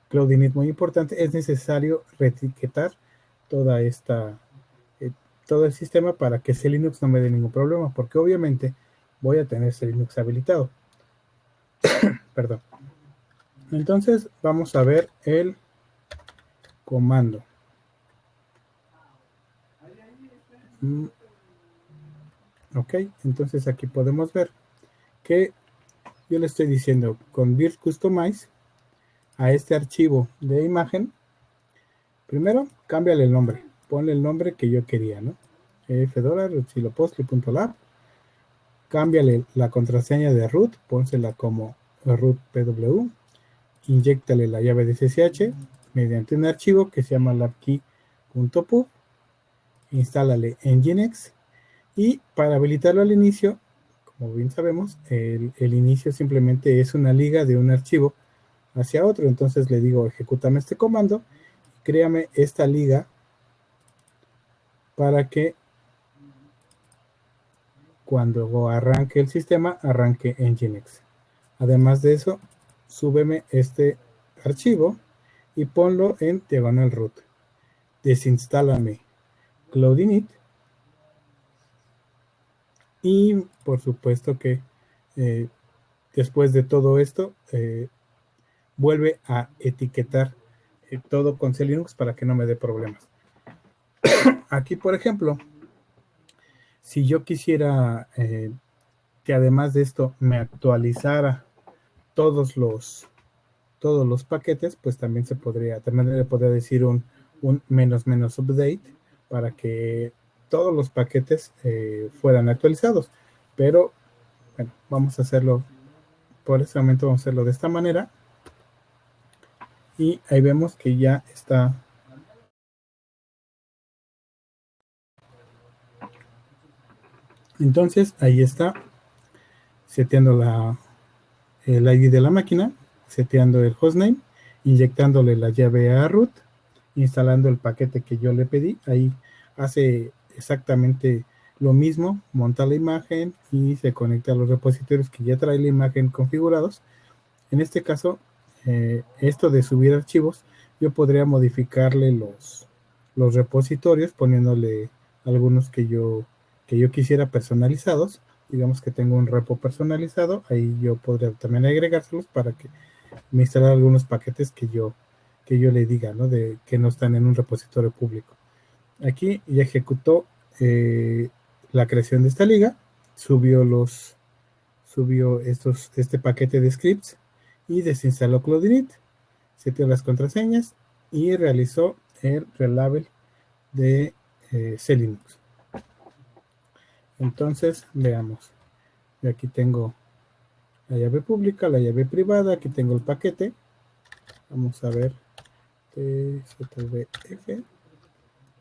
Cloudinit muy importante, es necesario reetiquetar toda esta, eh, todo el sistema para que ese Linux no me dé ningún problema, porque obviamente voy a tener ese Linux habilitado. Perdón. Entonces vamos a ver el comando. Mm. Ok, entonces aquí podemos ver que yo le estoy diciendo con Build Customize a este archivo de imagen. Primero, cámbiale el nombre. Ponle el nombre que yo quería, ¿no? Fedora, lab Cámbiale la contraseña de root, pónsela como root pw. Inyectale la llave de SSH mediante un archivo que se llama labkey.pub. Instálale Nginx y para habilitarlo al inicio como bien sabemos, el, inicio simplemente es una liga de un archivo hacia otro. Entonces le digo, ejecútame este comando, créame esta liga para que cuando arranque el sistema, arranque Nginx. Además de eso, súbeme este archivo y ponlo en diagonal root. Desinstálame Cloudinit y por supuesto que eh, después de todo esto, eh, vuelve a etiquetar eh, todo con C Linux para que no me dé problemas. Aquí, por ejemplo, si yo quisiera que además de esto me actualizara todos los todos los paquetes, pues también se podría, también le podría decir un, un menos menos update para que todos los paquetes eh, fueran actualizados. Pero, bueno, vamos a hacerlo, por este momento vamos a hacerlo de esta manera. Y ahí vemos que ya está Entonces, ahí está, seteando la, el ID de la máquina, seteando el hostname, inyectándole la llave a root, instalando el paquete que yo le pedí. Ahí hace exactamente lo mismo, monta la imagen y se conecta a los repositorios que ya trae la imagen configurados. En este caso, eh, esto de subir archivos, yo podría modificarle los, los repositorios poniéndole algunos que yo, que yo quisiera personalizados. Digamos que tengo un repo personalizado, ahí yo podría también agregárselos para que me instale algunos paquetes que yo, que yo le diga, ¿no? De que no están en un repositorio público. Aquí ya ejecutó eh, la creación de esta liga, subió los subió estos, este paquete de scripts y desinstaló Cloudinit, seteó las contraseñas y realizó el relabel de eh, Linux. Entonces, veamos. aquí tengo la llave pública, la llave privada, aquí tengo el paquete. Vamos a ver TZVF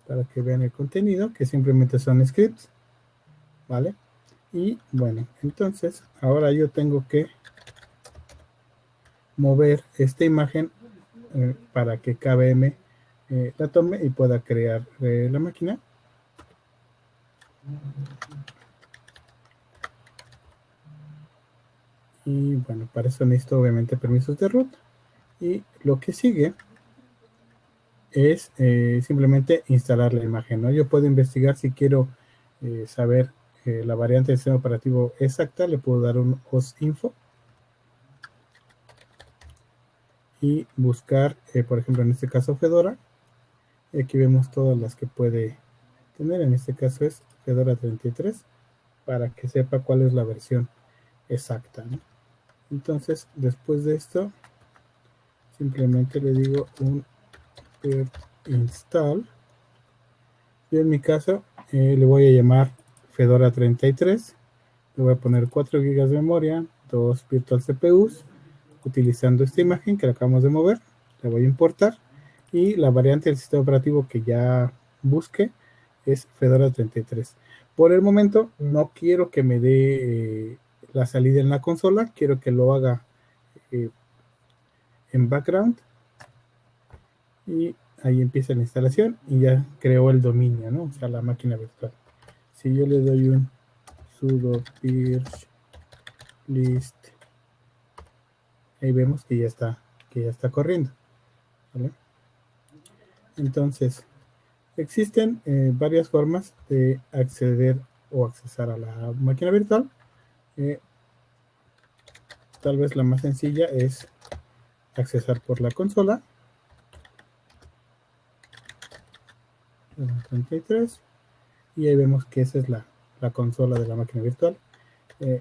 para que vean el contenido, que simplemente son scripts, ¿vale? Y bueno, entonces ahora yo tengo que mover esta imagen eh, para que KBM eh, la tome y pueda crear eh, la máquina. Y bueno, para eso necesito obviamente permisos de root. Y lo que sigue es eh, simplemente instalar la imagen. Yo puedo investigar si quiero eh, saber eh, la variante del sistema operativo exacta, le puedo dar un OSINFO y buscar, por ejemplo, en este caso Fedora. Y aquí vemos todas las que puede tener. En este caso es Fedora 33 para que sepa cuál es la versión exacta. Entonces, después de esto, simplemente le digo un install. Y en mi caso, eh, le voy a llamar Fedora 33. Le voy a poner 4 GB de memoria, 2 virtual CPUs, utilizando esta imagen que acabamos de mover. La voy a importar. Y la variante del sistema operativo que ya busque es Fedora 33. Por el momento, no quiero que me dé eh, la salida en la consola. Quiero que lo haga eh, en background y ahí empieza la instalación y ya creó el dominio, ¿no? O sea, la máquina virtual. Si yo le doy un sudo purge list, ahí vemos que ya está, que ya está corriendo. Entonces, existen eh, varias formas de acceder o accesar a la máquina virtual. Eh, tal vez la más sencilla es accesar por la consola 33 y ahí vemos que esa es la, consola de la máquina virtual. Eh,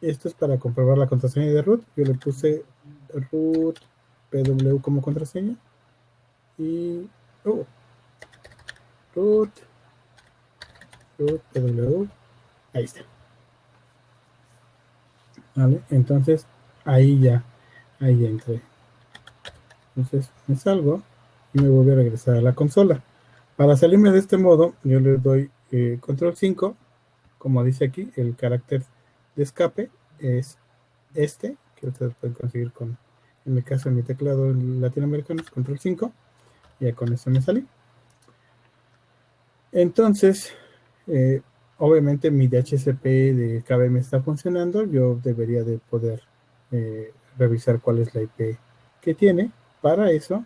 esto es para comprobar la contraseña de root. Yo le puse root pw como contraseña y oh, root root pw ahí está. Entonces ahí ya, ahí ya entré. Entonces me salgo y me voy a regresar a la consola. Para salirme de este modo, yo le doy eh, control 5, como dice aquí, el carácter de escape es este, que ustedes pueden conseguir con, en mi caso, en mi teclado latinoamericano es control 5, y ya con eso me salí. Entonces, eh, obviamente mi DHCP de KBM está funcionando, yo debería de poder eh, revisar cuál es la IP que tiene. Para eso,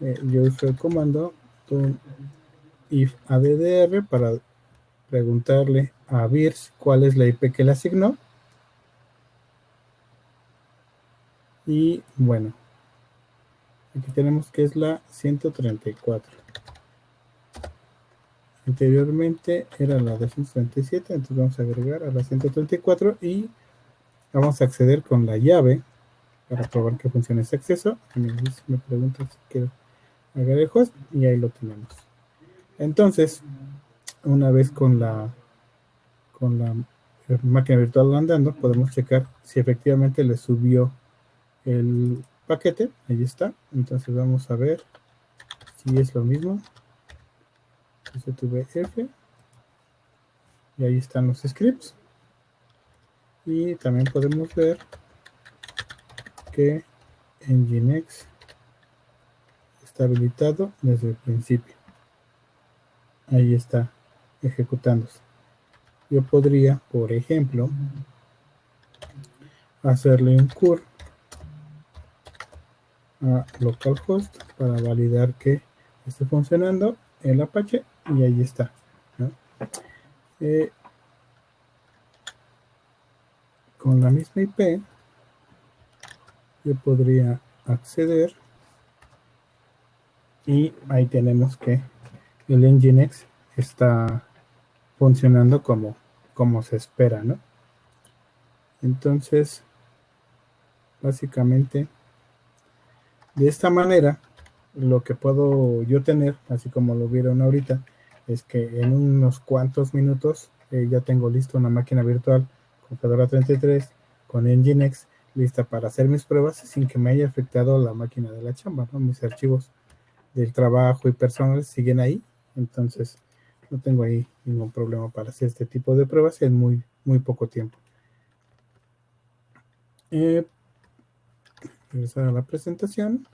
yo uso el comando if addr para preguntarle a VIRS cuál es la IP que le asignó. Y bueno, aquí tenemos que es la 134. Anteriormente era la 237, entonces vamos a agregar a la 134 y vamos a acceder con la llave para probar que funciona ese acceso. Me pregunta si quiero el host y ahí lo tenemos. Entonces, una vez con la con la máquina virtual andando, podemos checar si efectivamente le subió el paquete. Ahí está. Entonces vamos a ver si es lo mismo. F y ahí están los scripts. Y también podemos ver que Nginx está habilitado desde el principio. Ahí está ejecutándose. Yo podría, por ejemplo, hacerle un cur a localhost para validar que esté funcionando el Apache y ahí está. Eh, con la misma IP yo podría acceder y ahí tenemos que el Nginx está funcionando como, como se espera, ¿no? Entonces, básicamente, de esta manera, lo que puedo yo tener, así como lo vieron ahorita, es que en unos cuantos minutos eh, ya tengo listo una máquina virtual con Fedora 33, con Nginx lista para hacer mis pruebas sin que me haya afectado la máquina de la chamba, ¿no? Mis archivos del trabajo y personales siguen ahí, entonces no tengo ahí ningún problema para hacer este tipo de pruebas en muy, muy poco tiempo. Eh, regresar a la presentación.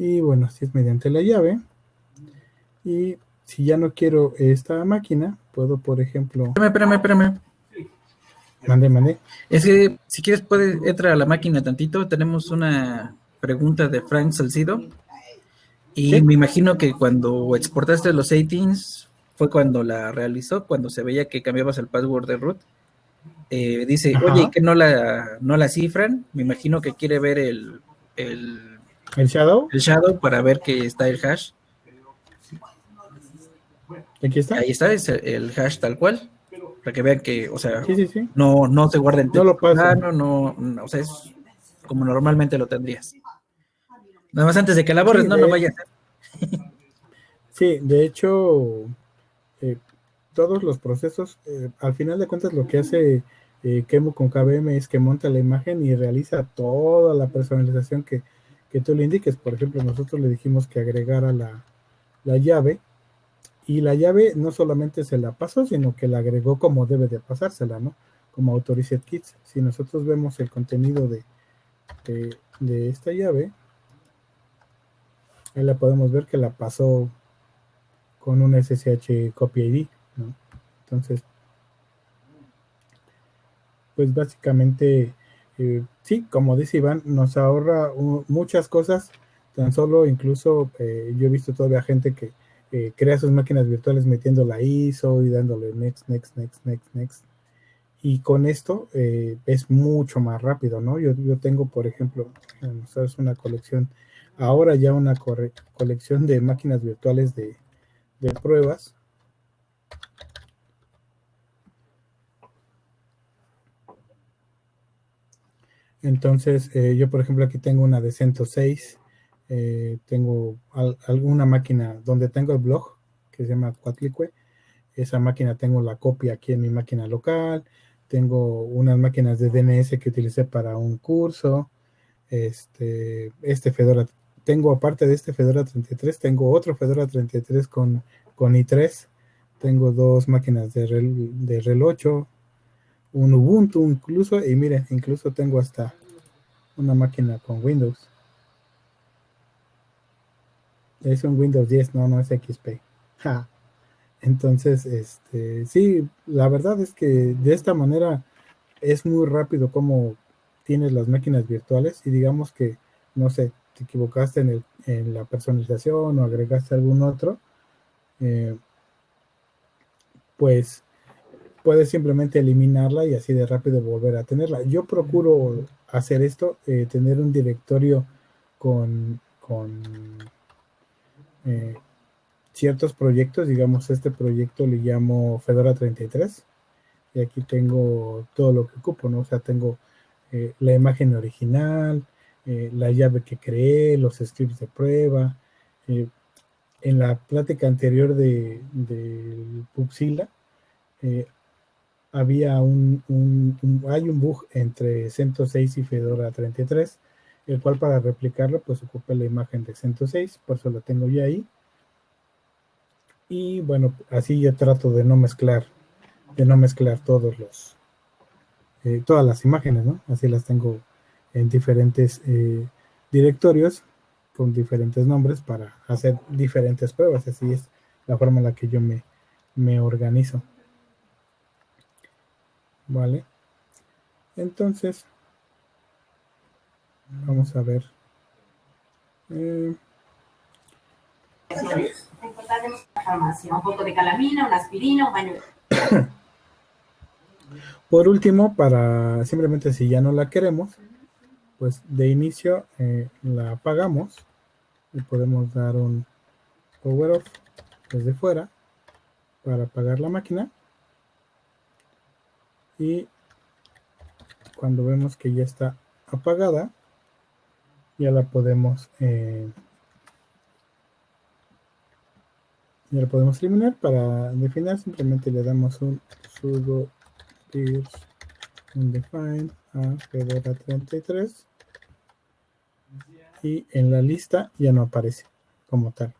Y bueno, si es mediante la llave. Y si ya no quiero esta máquina, puedo, por ejemplo... Espérame, espérame, espérame. Mande, mande. Es que si quieres puedes entrar a la máquina tantito. Tenemos una pregunta de Frank Salcido. Y Sí. me imagino que cuando exportaste los 18s fue cuando la realizó, cuando se veía que cambiabas el password de root. Eh, dice, Ajá. oye, que no la, no la cifran. Me imagino que quiere ver el, el, ¿El Shadow? el shadow para ver que está el hash. Aquí está. Ahí está, es el, el hash tal cual. Para que vean que, o sea, Sí, sí, sí. no, no se guarda en No lo texto pasa. plano, no, no, o sea, es como normalmente lo tendrías. Nada más antes de que la borres, no, no vaya a ser. Sí, de hecho, eh, todos los procesos, eh, al final de cuentas, lo que hace eh, Kemo con KBM es que monta la imagen y realiza toda la personalización que, que tú le indiques. Por ejemplo, nosotros le dijimos que agregara la, la llave y la llave no solamente se la pasó, sino que la agregó como debe de pasársela, ¿no? Como Authorized Kits. Si nosotros vemos el contenido de, de, de esta llave, ahí la podemos ver que la pasó con un SSH copy ID, ¿no? Entonces, pues básicamente, eh, sí, como dice Iván, nos ahorra muchas cosas, tan solo incluso eh, yo he visto todavía gente que eh, crea sus máquinas virtuales metiendo la ISO y dándole next, next, next, next, next. Y con esto es mucho más rápido, ¿no? Yo, yo tengo, por ejemplo, una colección, ahora ya una colección de máquinas virtuales de pruebas. Entonces, eh, yo por ejemplo aquí tengo una de 106, eh, tengo al- alguna máquina donde tengo el blog que se llama Quatlicue. Esa máquina tengo la copia aquí en mi máquina local. Tengo unas máquinas de DNS que utilicé para un curso. Este, este Fedora, tengo aparte de este Fedora 33, tengo otro Fedora 33 con, con i3. Tengo dos máquinas de REL, de REL 8, un Ubuntu incluso, y miren, incluso tengo hasta una máquina con Windows. Es un Windows 10, no, no es XP. Entonces, este, sí, la verdad es que de esta manera es muy rápido como tienes las máquinas virtuales y digamos que, no sé, te equivocaste en, el, en la personalización o agregaste algún otro, eh, pues puedes simplemente eliminarla y así de rápido volver a tenerla. Yo procuro hacer esto, eh, tener un directorio con, con eh, ciertos proyectos, digamos, este proyecto le llamo Fedora 33 y aquí tengo todo lo que ocupo, ¿no? O sea, tengo eh, la imagen original, eh, la llave que creé, los scripts de prueba. en la plática anterior de, del Puxila, eh, había un, hay un bug entre CentOS y Fedora 33, el cual para replicarlo pues ocupé la imagen de CentOS, por eso la tengo ya ahí. Y bueno, así yo trato de no mezclar, de no mezclar todos los, eh, todas las imágenes, ¿no? Así las tengo en diferentes eh, directorios con diferentes nombres para hacer diferentes pruebas. Así es la forma en la que yo me, me organizo. Vale. Entonces, vamos a ver. Eh, la farmacia un poco de calamina, una aspirina, un baño. por último, para simplemente si ya no la queremos, pues de inicio eh, la apagamos y podemos dar un power off desde fuera para apagar la máquina. Y cuando vemos que ya está apagada, ya la podemos eh, Ya lo podemos eliminar. Para definir simplemente le damos un sudo dir undefined a Fedora 33 y en la lista ya no aparece como tal.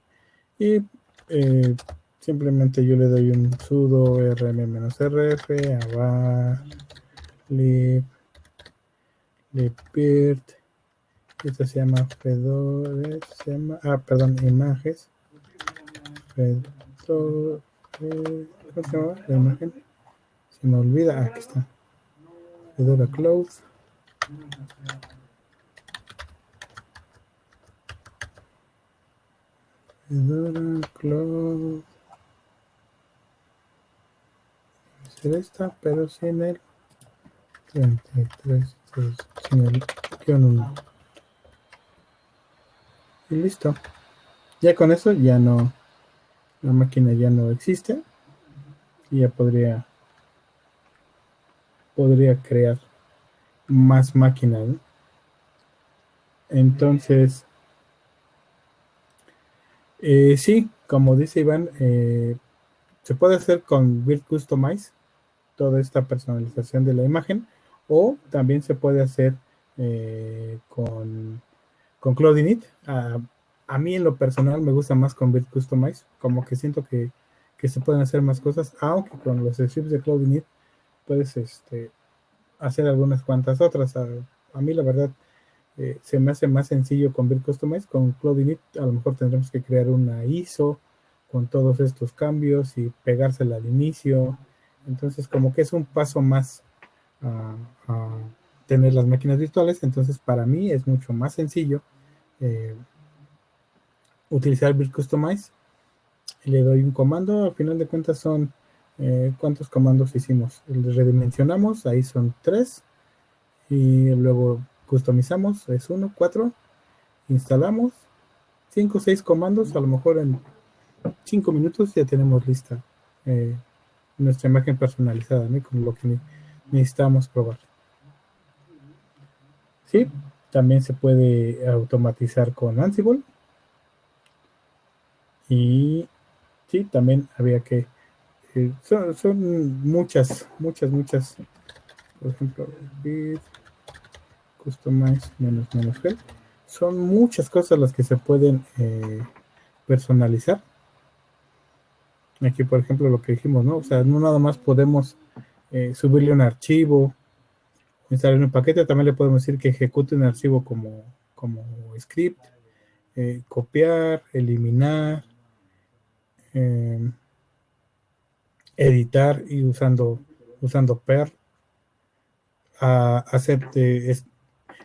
Y eh, simplemente yo le doy un sudo rm-rf a lib libvirt esto se llama fedora se llama ah perdón imágenes fedora ¿cómo se llama la imagen? se me olvida ah, aquí está fedora cloud fedora cloud ser esta, pero sin el 33, sin el guion 1. Y listo. Ya con eso ya no, la máquina ya no existe. Y ya podría, podría crear más máquinas. Entonces, eh, sí, como dice Iván, eh, se puede hacer con Build Customize toda esta personalización de la imagen o también se puede hacer eh, con, con Cloud A, a, mí en lo personal me gusta más con Build Customize, como que siento que, que, se pueden hacer más cosas, aunque con los scripts de Cloud Init puedes este, hacer algunas cuantas otras. A, a mí la verdad eh, se me hace más sencillo con Build Customize, con Cloud Init a lo mejor tendremos que crear una ISO con todos estos cambios y pegársela al inicio entonces, como que es un paso más a, tener las máquinas virtuales. Entonces, para mí es mucho más sencillo eh, utilizar Build Customize. Le doy un comando, al final de cuentas son eh, cuántos comandos hicimos. Redimensionamos, ahí son tres. Y luego customizamos, es uno, cuatro. Instalamos cinco o seis comandos, a lo mejor en cinco minutos ya tenemos lista eh, nuestra imagen personalizada, ¿no? con lo que necesitamos probar. Sí, también se puede automatizar con Ansible. Y sí, también había que... Eh, son, muchas, muchas, muchas. Por ejemplo, customize menos menos Son muchas cosas las que se pueden eh, personalizar. Aquí, por ejemplo, lo que dijimos, ¿no? O sea, no nada más podemos eh, subirle un archivo, instalar un paquete, también le podemos decir que ejecute un archivo como, como script, eh, copiar, eliminar, em, editar y usando, usando per, a hacer,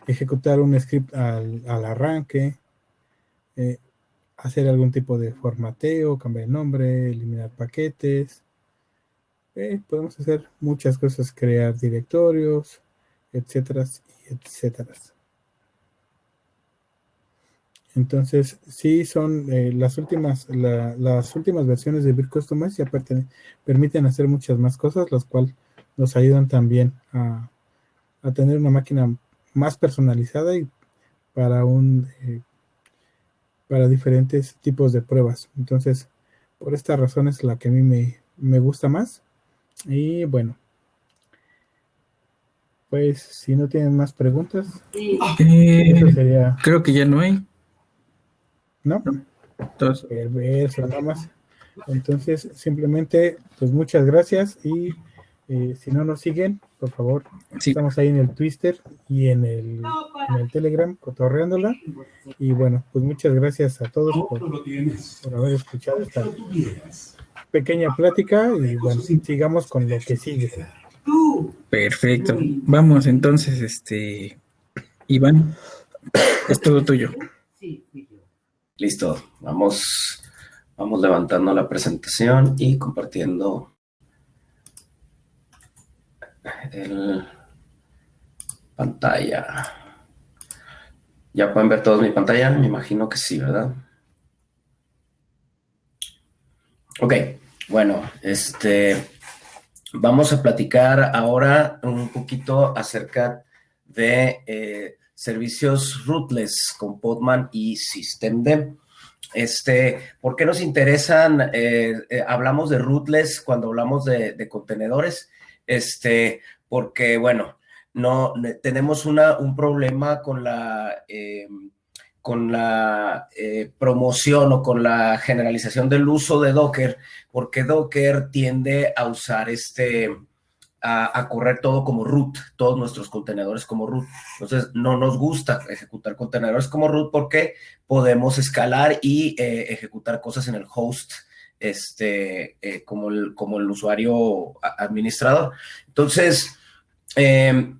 ejecutar un script al, al arranque, eh, hacer algún tipo de formateo, cambiar el nombre, eliminar paquetes. Eh, podemos hacer muchas cosas, crear directorios, etcétera, etcétera. Entonces, sí son eh, las últimas las últimas versiones de Build Customize ya permiten hacer muchas más cosas, las cuales nos ayudan también a, tener una máquina más personalizada y para un eh, para diferentes tipos de pruebas. Entonces, por esta razón es la que a mí me, gusta más. Y bueno, pues si no tienen más preguntas, eh, creo que ya no hay. ¿No? Entonces, nada más. Entonces, simplemente, pues muchas gracias y eh, si no nos siguen, por favor, estamos ahí en el Twitter y en el, en el Telegram, cotorreándola. Y bueno, pues muchas gracias a todos por, haber escuchado esta pequeña plática y bueno, sigamos con lo que sigue. Perfecto. Vamos entonces, este, Iván, es todo tuyo. Listo, vamos, vamos levantando la presentación y compartiendo el pantalla. ¿Ya pueden ver todos mi pantalla? Me imagino que sí, ¿verdad? Ok, bueno, este, vamos a platicar ahora un poquito acerca de eh, servicios rootless con Podman y Systemd. Este, ¿por qué nos interesan? Eh, eh, hablamos de rootless cuando hablamos de, de, contenedores, este, porque, bueno, no tenemos una, un problema con la, eh, con la eh, promoción o con la generalización del uso de Docker, porque Docker tiende a usar este, a, a, correr todo como root, todos nuestros contenedores como root. Entonces, no nos gusta ejecutar contenedores como root porque podemos escalar y eh, ejecutar cosas en el host, este, eh, como, el, como el usuario administrador. Entonces, eh,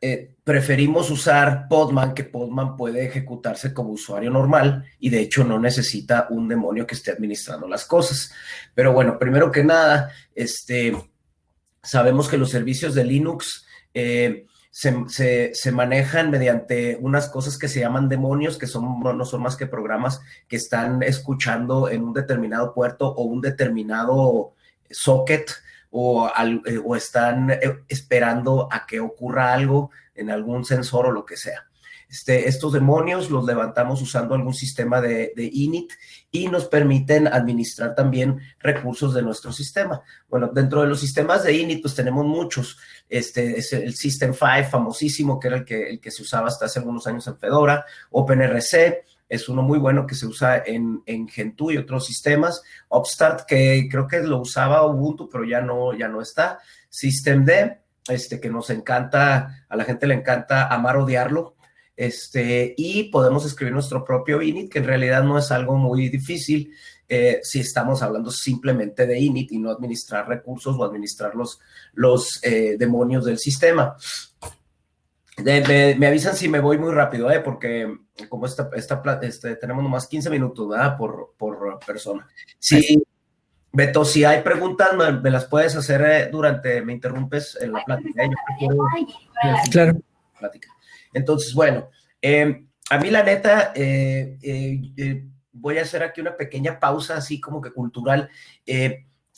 eh, preferimos usar Podman, que Podman puede ejecutarse como usuario normal y de hecho no necesita un demonio que esté administrando las cosas. Pero bueno, primero que nada, este, sabemos que los servicios de Linux se, se, manejan mediante unas cosas que se llaman demonios, que son, no son más que programas que están escuchando en un determinado puerto o un determinado socket o, al, eh, o están eh, esperando a que ocurra algo en algún sensor o lo que sea. Este, estos demonios los levantamos usando algún sistema de, init y nos permiten administrar también recursos de nuestro sistema. Bueno, dentro de los sistemas de init, pues tenemos muchos. Este es el System 5 famosísimo, que era el que, el que se usaba hasta hace algunos años en Fedora, OpenRC, es uno muy bueno que se usa en, en Gentoo y otros sistemas. Upstart, que creo que lo usaba Ubuntu, pero ya no, ya no está. Systemd, este, que nos encanta, a la gente le encanta amar odiarlo. Este, y podemos escribir nuestro propio init, que en realidad no es algo muy difícil eh, si estamos hablando simplemente de init y no administrar recursos o administrar los, los eh, demonios del sistema. De, me, me, avisan si me voy muy rápido, ¿eh? porque como esta, esta, este, tenemos nomás 15 minutos ¿verdad? Por, por persona. Sí, Beto, si hay preguntas, me, me las puedes hacer eh, durante, me interrumpes en la plática. Yo claro. Plática. Entonces, bueno, eh, a mí la neta, voy a hacer aquí una pequeña pausa, así como que cultural.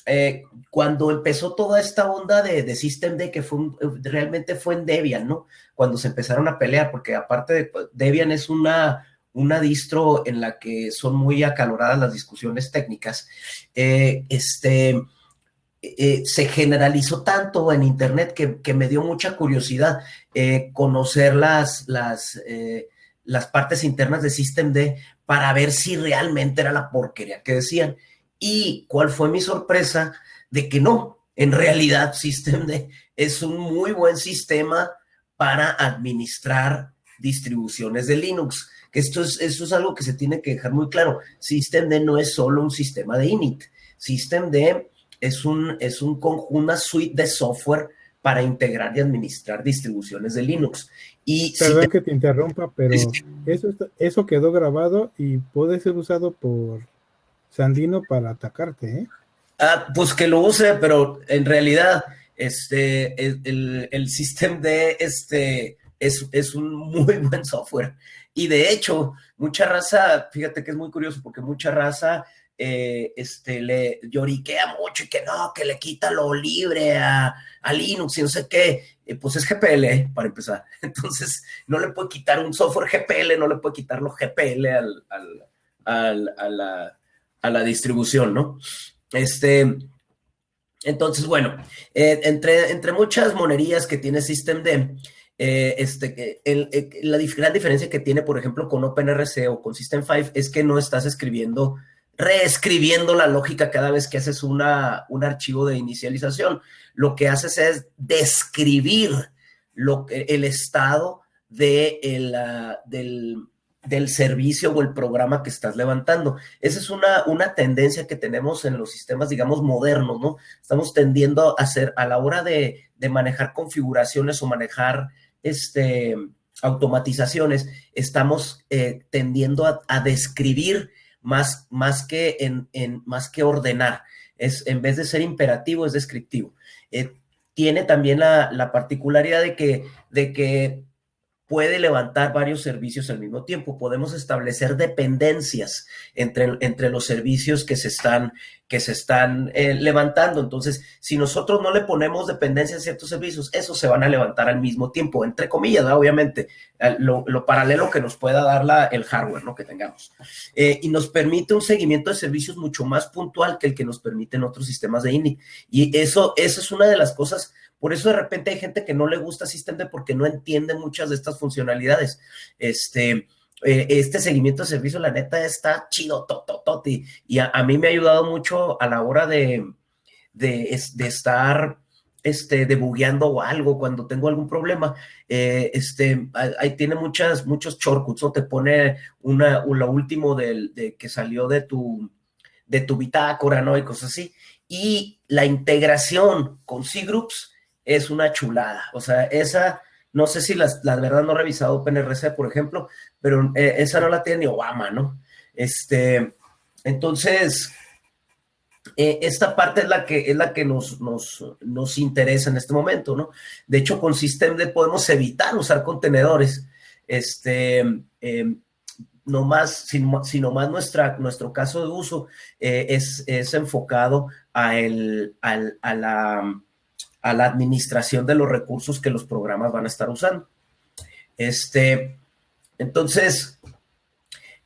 Eh, cuando empezó toda esta onda de, de System que fue un, realmente fue en Debian, ¿no? Cuando se empezaron a pelear, porque aparte de Debian es una, una distro en la que son muy acaloradas las discusiones técnicas, eh, este, eh, se generalizó tanto en Internet que, me dio mucha curiosidad eh, conocer las, las, las partes internas de System para ver si realmente era la porquería que decían. Y cuál fue mi sorpresa de que no, en realidad Systemd es un muy buen sistema para administrar distribuciones de Linux. Esto es, esto es algo que se tiene que dejar muy claro. Systemd no es solo un sistema de init. Systemd es, un, es un, una suite de software para integrar y administrar distribuciones de Linux. Y Perdón si te... que te interrumpa, pero eso, eso quedó grabado y puede ser usado por Sandino para atacarte, ¿eh? Ah, pues que lo use, pero en realidad este, el, el, el sistema de este es, es, un muy buen software. Y de hecho, mucha raza, fíjate que es muy curioso porque mucha raza eh, este, le lloriquea mucho y que no, que le quita lo libre a, Linux y no sé qué. Eh, pues es GPL, ¿eh? para empezar. Entonces, no le puede quitar un software GPL, no le puede quitar los GPL al, al, al, a la a la distribución, ¿no? Este, entonces, bueno, entre, entre muchas monerías que tiene Systemd, este, el, la gran diferencia que tiene, por ejemplo, con OpenRC o con System5 es que no estás escribiendo, reescribiendo la lógica cada vez que haces una, un archivo de inicialización. Lo que haces es describir lo, el estado de el, uh, del, del servicio o el programa que estás levantando. Esa es una, una tendencia que tenemos en los sistemas, digamos, modernos, ¿no? Estamos tendiendo a hacer, a la hora de, de manejar configuraciones o manejar este, automatizaciones, estamos eh, tendiendo a, describir más, más, que en, en, más que ordenar. Es, en vez de ser imperativo, es descriptivo. Eh, tiene también la, la particularidad de que, de que puede levantar varios servicios al mismo tiempo. Podemos establecer dependencias entre, entre los servicios que se están, que se están eh, levantando. Entonces, si nosotros no le ponemos dependencia a ciertos servicios, esos se van a levantar al mismo tiempo, entre comillas, obviamente, lo, paralelo que nos pueda dar la, el hardware ¿no? que tengamos. Eh, y nos permite un seguimiento de servicios mucho más puntual que el que nos permiten otros sistemas de INI. Y eso, eso es una de las cosas por eso de repente hay gente que no le gusta Systemd porque no entiende muchas de estas funcionalidades. Este, eh, este seguimiento de servicio, la neta, está chido, totototi. Y a, mí me ha ayudado mucho a la hora de, de, estar este, debugueando o algo cuando tengo algún problema. Eh, este, tiene muchas, muchos shortcuts, ¿no? Te pone una, lo último del, de, que salió de tu, de tu bitácora, ¿no? Y cosas así. Y la integración con C-Groups es una chulada. O sea, esa, no sé si las, la verdad no he revisado OpenRC, por ejemplo, pero eh, esa no la tiene ni Obama, ¿no? Este, entonces, eh, esta parte es la que, es la que nos, nos, nos, interesa en este momento, ¿no? De hecho, con Systemd podemos evitar usar contenedores, este, em, no más, sino, más nuestro caso de uso eh, es, es, enfocado a, el, a la a la administración de los recursos que los programas van a estar usando. Este, entonces,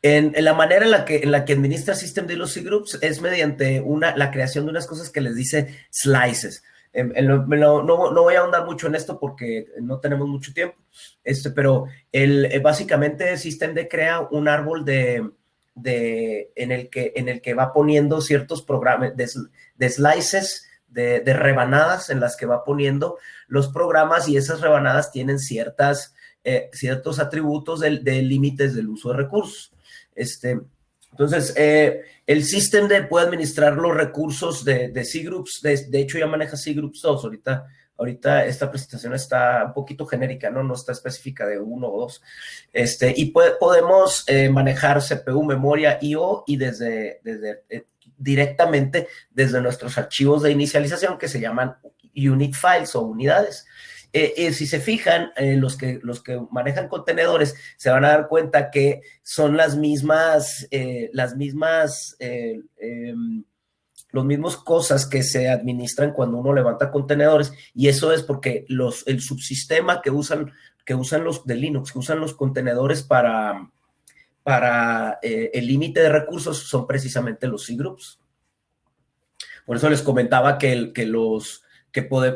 en, la manera en la que, en la que administra System de los C-Groups es mediante una, la creación de unas cosas que les dice slices. no, voy a ahondar mucho en esto porque no tenemos mucho tiempo, este, pero el, eh, básicamente System crea un árbol de, de, en, el que, en el que va poniendo ciertos programas de slices de, rebanadas en las que va poniendo los programas y esas rebanadas tienen ciertas, eh, ciertos atributos de, límites del uso de recursos. Este, entonces, eh, el de puede administrar los recursos de, de C-Groups, de, hecho ya maneja C-Groups 2, ahorita, ahorita esta presentación está un poquito genérica, ¿no? No está específica de uno o dos. Este, y podemos eh, manejar CPU, memoria, IO y desde, desde directamente desde nuestros archivos de inicialización que se llaman unit files o unidades. Eh, eh, si se fijan, eh, los, que, los que manejan contenedores se van a dar cuenta que son las mismas, las mismas, em, los mismos cosas que se administran cuando uno levanta contenedores y eso es porque los, el subsistema que usan, que usan los de Linux, que usan los contenedores para, para el límite de recursos son precisamente los C-Groups. Por eso les comentaba que, que los,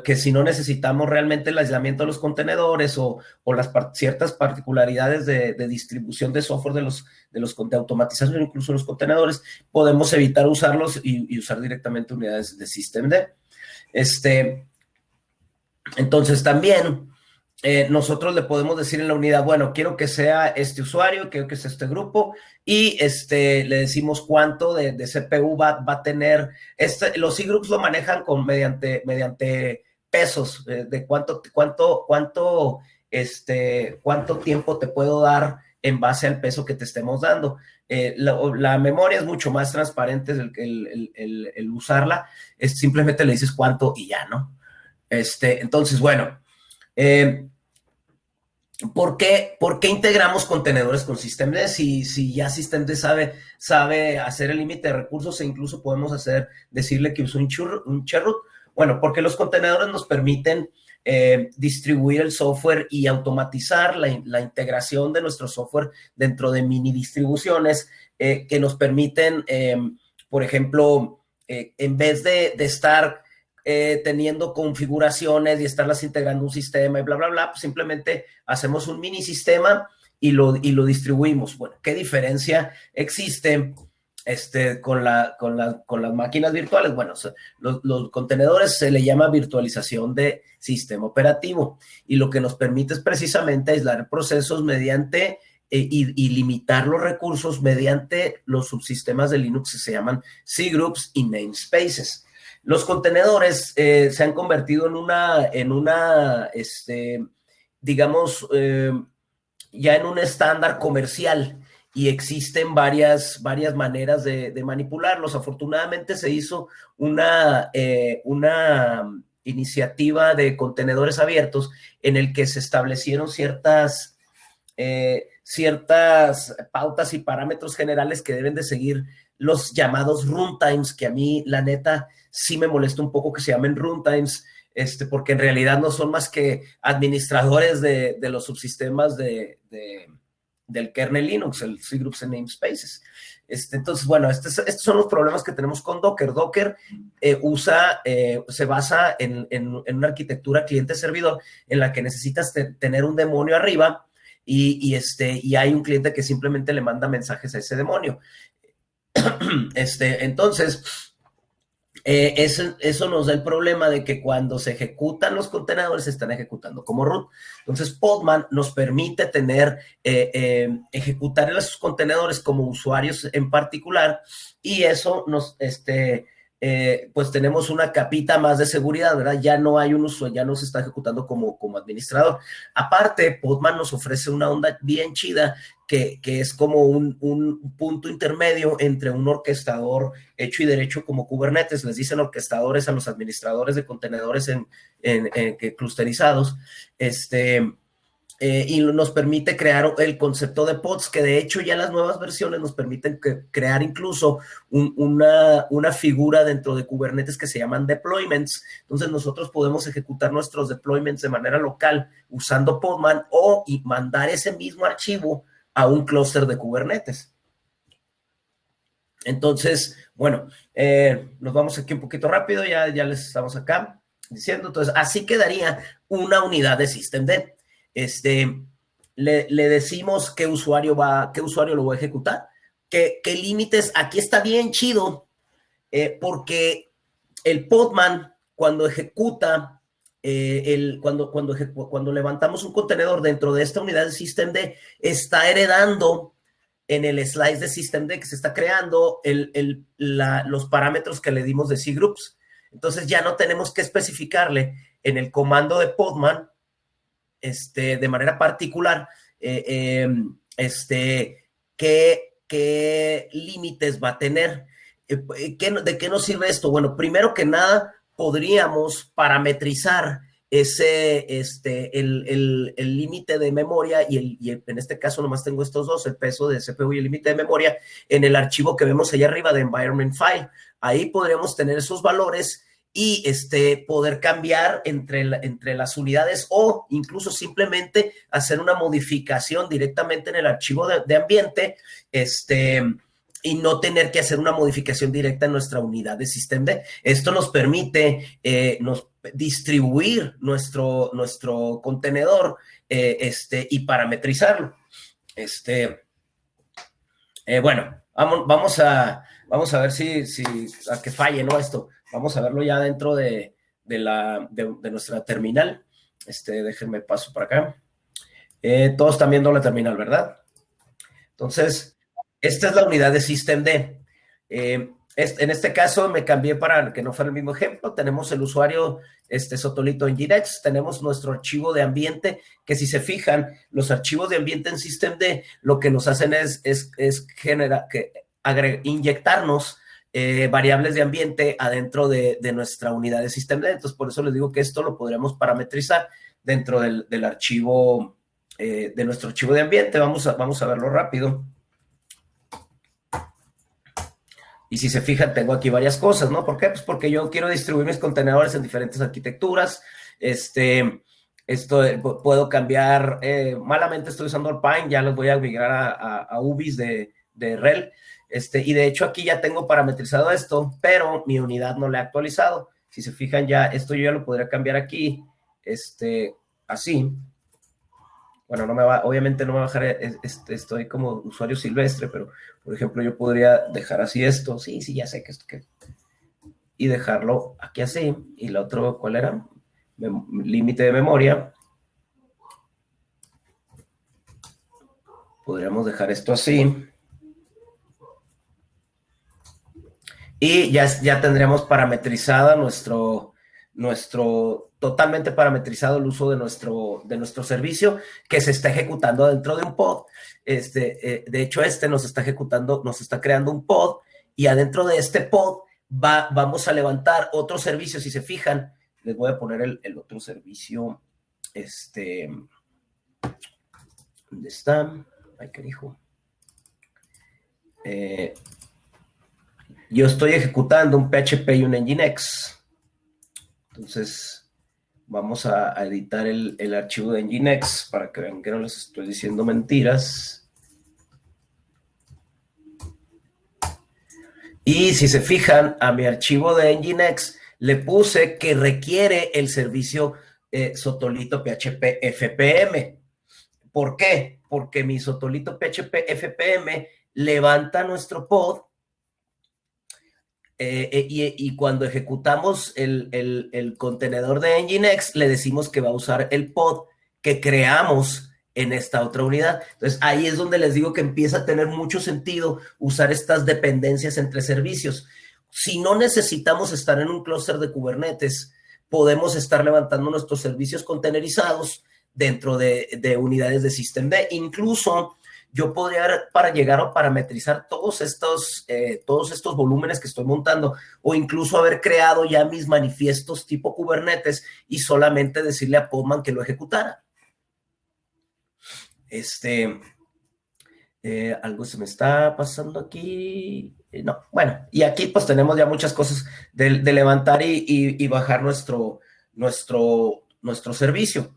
que, si no necesitamos realmente el aislamiento de los contenedores o, las ciertas particularidades de, distribución de software de los, de los de automatización, incluso los contenedores, podemos evitar usarlos y, usar directamente unidades de Systemd. Este, entonces también eh, nosotros le podemos decir en la unidad, bueno, quiero que sea este usuario, quiero que sea este grupo, y este, le decimos cuánto de, CPU va, va, a tener. Este, los e-groups lo manejan con, mediante, mediante pesos, eh, de cuánto, cuánto, cuánto, este, cuánto tiempo te puedo dar en base al peso que te estemos dando. Eh, la, memoria es mucho más transparente el, el, el, el, usarla, es simplemente le dices cuánto y ya, ¿no? Este, entonces, bueno, eh, ¿Por qué, ¿Por qué, integramos contenedores con Systemd? Si, si ya Systemd sabe, sabe hacer el límite de recursos e incluso podemos hacer, decirle que use un, un cherroot. Bueno, porque los contenedores nos permiten eh, distribuir el software y automatizar la, integración de nuestro software dentro de mini distribuciones eh, que nos permiten, eh, por ejemplo, en vez de, de estar eh, teniendo configuraciones y estarlas integrando un sistema y bla, bla, bla, pues simplemente hacemos un mini sistema y lo, y lo distribuimos. Bueno, ¿qué diferencia existe este, con, la, con, la, con las máquinas virtuales? Bueno, los, contenedores se le llama virtualización de sistema operativo y lo que nos permite es precisamente aislar procesos mediante eh, y, y, limitar los recursos mediante los subsistemas de Linux que se llaman C-Groups y Namespaces. Los contenedores eh, se han convertido en una, en una, este, digamos, eh, ya en un estándar comercial y existen varias, varias maneras de, manipularlos. Afortunadamente se hizo una, eh, una iniciativa de contenedores abiertos en el que se establecieron ciertas, ciertas pautas y parámetros generales que deben de seguir los llamados runtimes, que a mí, la neta, sí me molesta un poco que se llamen runtimes, este, porque en realidad no son más que administradores de, de los subsistemas de, de, del kernel Linux, el C Groups and Namespaces. Este, entonces, bueno, estos, estos, son los problemas que tenemos con Docker. Docker eh, usa, eh, se basa en, en, una arquitectura cliente-servidor en la que necesitas te, tener un demonio arriba y, este, y hay un cliente que simplemente le manda mensajes a ese demonio. Este, entonces, eh, eso, nos da el problema de que cuando se ejecutan los contenedores, se están ejecutando como root. Entonces, Podman nos permite tener, eh, eh, ejecutar esos contenedores como usuarios en particular, y eso nos, este, eh, pues tenemos una capita más de seguridad, ¿verdad? Ya no hay un uso, ya no se está ejecutando como, como administrador. Aparte, Podman nos ofrece una onda bien chida que, es como un, un, punto intermedio entre un orquestador hecho y derecho como Kubernetes. Les dicen orquestadores a los administradores de contenedores en, en, clusterizados. Este, eh, y nos permite crear el concepto de pods, que de hecho ya las nuevas versiones nos permiten crear incluso un, una, una, figura dentro de Kubernetes que se llaman deployments. Entonces nosotros podemos ejecutar nuestros deployments de manera local usando Podman o y mandar ese mismo archivo a un clúster de Kubernetes. Entonces, bueno, eh, nos vamos aquí un poquito rápido, ya, ya les estamos acá diciendo. Entonces, así quedaría una unidad de systemd este, le, le, decimos qué usuario va, qué usuario lo va a ejecutar, qué, qué límites, aquí está bien chido, eh, porque el Podman cuando ejecuta, eh, cuando, levantamos un contenedor dentro de esta unidad de systemd, está heredando en el slice de systemd que se está creando los parámetros que le dimos de cgroups. Entonces ya no tenemos que especificarle en el comando de Podman este, de manera particular, eh, eh, este, qué, qué límites va a tener. Eh, ¿qué, ¿De qué nos sirve esto? Bueno, primero que nada, podríamos parametrizar ese, este, el límite el, el de memoria y, el, y en este caso nomás tengo estos dos, el peso de CPU y el límite de memoria, en el archivo que vemos allá arriba de environment file. Ahí podríamos tener esos valores y este, poder cambiar entre, entre las unidades o incluso simplemente hacer una modificación directamente en el archivo de, de ambiente este, y no tener que hacer una modificación directa en nuestra unidad de sistema. Esto nos permite eh, nos, distribuir nuestro, nuestro contenedor eh, este, y parametrizarlo. Este, eh, bueno, vamos, vamos, a, vamos a ver si, si a que falle ¿no? esto. Vamos a verlo ya dentro de, de, la, de, nuestra terminal. Este, déjenme paso para acá. Todos están viendo la terminal, ¿verdad? Entonces, esta es la unidad de systemd. Eh, en este caso me cambié para que no fuera el mismo ejemplo. Tenemos el usuario este Sotolito en Girex, tenemos nuestro archivo de ambiente, que si se fijan, los archivos de ambiente en systemd lo que nos hacen es, es, que inyectarnos eh, variables de ambiente adentro de, nuestra unidad de sistema. Entonces, por eso les digo que esto lo podremos parametrizar dentro del, archivo, eh, de nuestro archivo de ambiente. Vamos vamos a verlo rápido. Y si se fijan, tengo aquí varias cosas, ¿no? ¿Por qué? Pues porque yo quiero distribuir mis contenedores en diferentes arquitecturas. Este, esto eh, puedo cambiar, eh, malamente estoy usando el Pine, ya los voy a migrar a UBIS de, de REL. Este, y de hecho aquí ya tengo parametrizado esto, pero mi unidad no la he actualizado. Si se fijan ya, esto yo ya lo podría cambiar aquí, este, así. Bueno, no me va, obviamente no me va a bajar, este, estoy como usuario silvestre, pero por ejemplo yo podría dejar así esto, sí, sí, ya sé que esto que... Y dejarlo aquí así. Y la otro, ¿cuál era? Límite de memoria. Podríamos dejar esto así. y ya, ya tendríamos parametrizada nuestro, nuestro, totalmente parametrizado el uso de nuestro, de nuestro servicio que se está ejecutando dentro de un pod. Este, eh, de hecho, este nos está ejecutando, nos está creando un pod y adentro de este pod va, vamos a levantar otro servicio. Si se fijan, les voy a poner el, el otro servicio. Este, ¿Dónde está? Ay, qué dijo. Eh, yo estoy ejecutando un PHP y un Nginx. Entonces, vamos a, editar el, el, archivo de Nginx para que vean que no les estoy diciendo mentiras. Y si se fijan, a mi archivo de Nginx le puse que requiere el servicio eh, Sotolito PHP FPM. ¿Por qué? Porque mi Sotolito PHP FPM levanta nuestro pod eh, eh, y, cuando ejecutamos el, contenedor de Nginx, le decimos que va a usar el pod que creamos en esta otra unidad. Entonces, ahí es donde les digo que empieza a tener mucho sentido usar estas dependencias entre servicios. Si no necesitamos estar en un clúster de Kubernetes, podemos estar levantando nuestros servicios contenerizados dentro de, de unidades de Systemd. Incluso yo podría, para llegar a parametrizar todos estos, eh, todos estos volúmenes que estoy montando, o incluso haber creado ya mis manifiestos tipo Kubernetes y solamente decirle a Podman que lo ejecutara. Este, eh, algo se me está pasando aquí. Eh, no, bueno, y aquí pues tenemos ya muchas cosas de, levantar y, y, bajar nuestro, nuestro, nuestro servicio.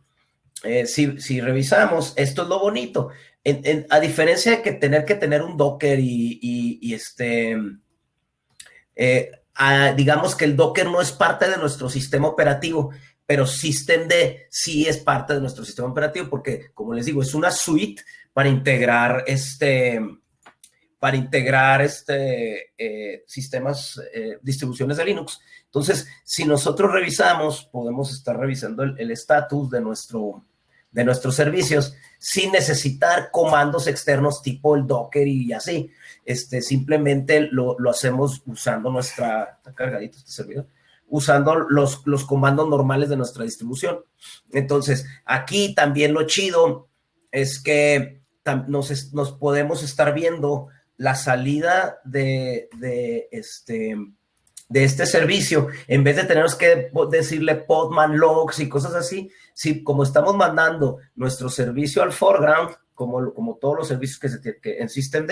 Si, si, revisamos, esto es lo bonito. A diferencia de que tener que tener un Docker y, este, eh, digamos que el Docker no es parte de nuestro sistema operativo, pero Systemd sí es parte de nuestro sistema operativo porque, como les digo, es una suite para integrar este, para integrar este, eh, sistemas, eh, distribuciones de Linux. Entonces, si nosotros revisamos, podemos estar revisando el estatus de, nuestro, de nuestros servicios sin necesitar comandos externos tipo el Docker y así. Este, simplemente lo, lo hacemos usando nuestra... ¿Está cargadito este servidor? usando los, los comandos normales de nuestra distribución. Entonces, aquí también lo chido es que nos, nos podemos estar viendo la salida de, de, este, de este servicio, en vez de tener que decirle podman logs y cosas así, si como estamos mandando nuestro servicio al foreground, como, como todos los servicios que, se, que en Systemd,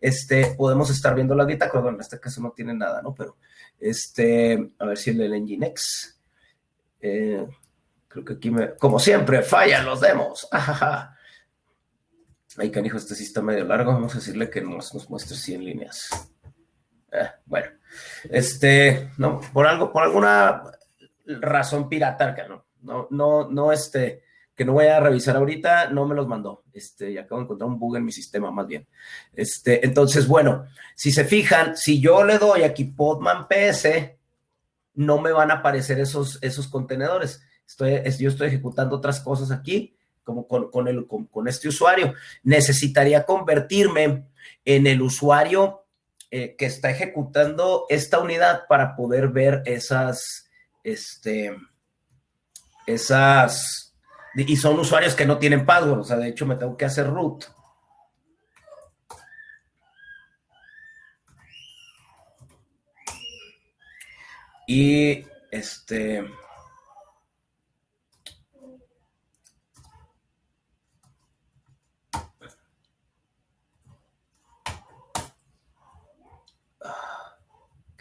este, podemos estar viendo la bitácora, bueno, en este caso no tiene nada, ¿no? Pero, este, a ver si el Nginx, eh, creo que aquí me, como siempre, fallan los demos, ajaja. Ay, canijo, este sí está medio largo. Vamos a decirle que nos, nos muestre 100 líneas. Eh, bueno, este, no, por algo, por alguna razón pirata, no, no, no, no, este, que no voy a revisar ahorita, no me los mandó. Este, y acabo de encontrar un bug en mi sistema, más bien. Este, entonces, bueno, si se fijan, si yo le doy aquí Podman PS, no me van a aparecer esos, esos contenedores. Estoy, yo estoy ejecutando otras cosas aquí como con, con, el, con, con, este usuario. Necesitaría convertirme en el usuario eh, que está ejecutando esta unidad para poder ver esas, este, esas, y son usuarios que no tienen password, o sea, de hecho me tengo que hacer root. Y este...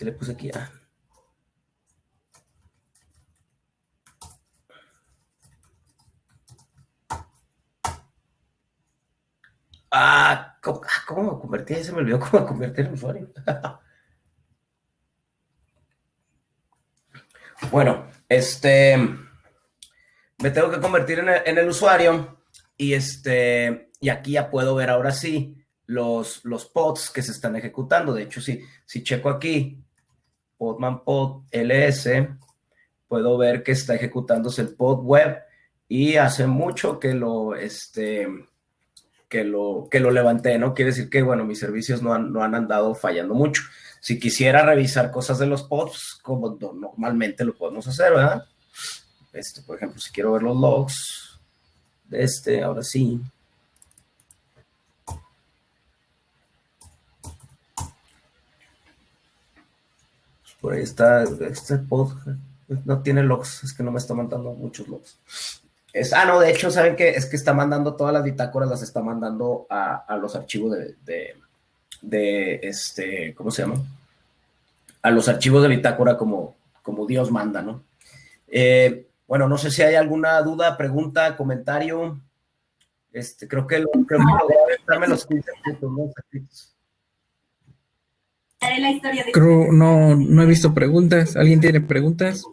¿Qué le puse aquí? Ah. Ah, ¿cómo, ¿cómo, me convertí? Se me olvidó cómo me convertí en usuario. bueno, este, me tengo que convertir en el, en el, usuario y este, y aquí ya puedo ver ahora sí los, los pods que se están ejecutando. De hecho, si, si checo aquí, Podman Pod LS, puedo ver que está ejecutándose el pod web y hace mucho que lo, este, que lo, que lo levanté, ¿no? Quiere decir que, bueno, mis servicios no han, no han andado fallando mucho. Si quisiera revisar cosas de los pods, como normalmente lo podemos hacer, ¿verdad? Este, por ejemplo, si quiero ver los logs de este, ahora sí. Por ahí está este pod. No tiene logs, es que no me está mandando muchos logs. Ah, no, de hecho, ¿saben qué? Es que está mandando todas las bitácoras, las está mandando a, a los archivos de, de, este, ¿cómo se llama? A los archivos de bitácora como, como Dios manda, ¿no? Eh, bueno, no sé si hay alguna duda, pregunta, comentario. Este, creo que, lo, creo los 15 puntos, ¿no? Haré la historia de... Creo, no, no he visto preguntas. ¿Alguien tiene preguntas?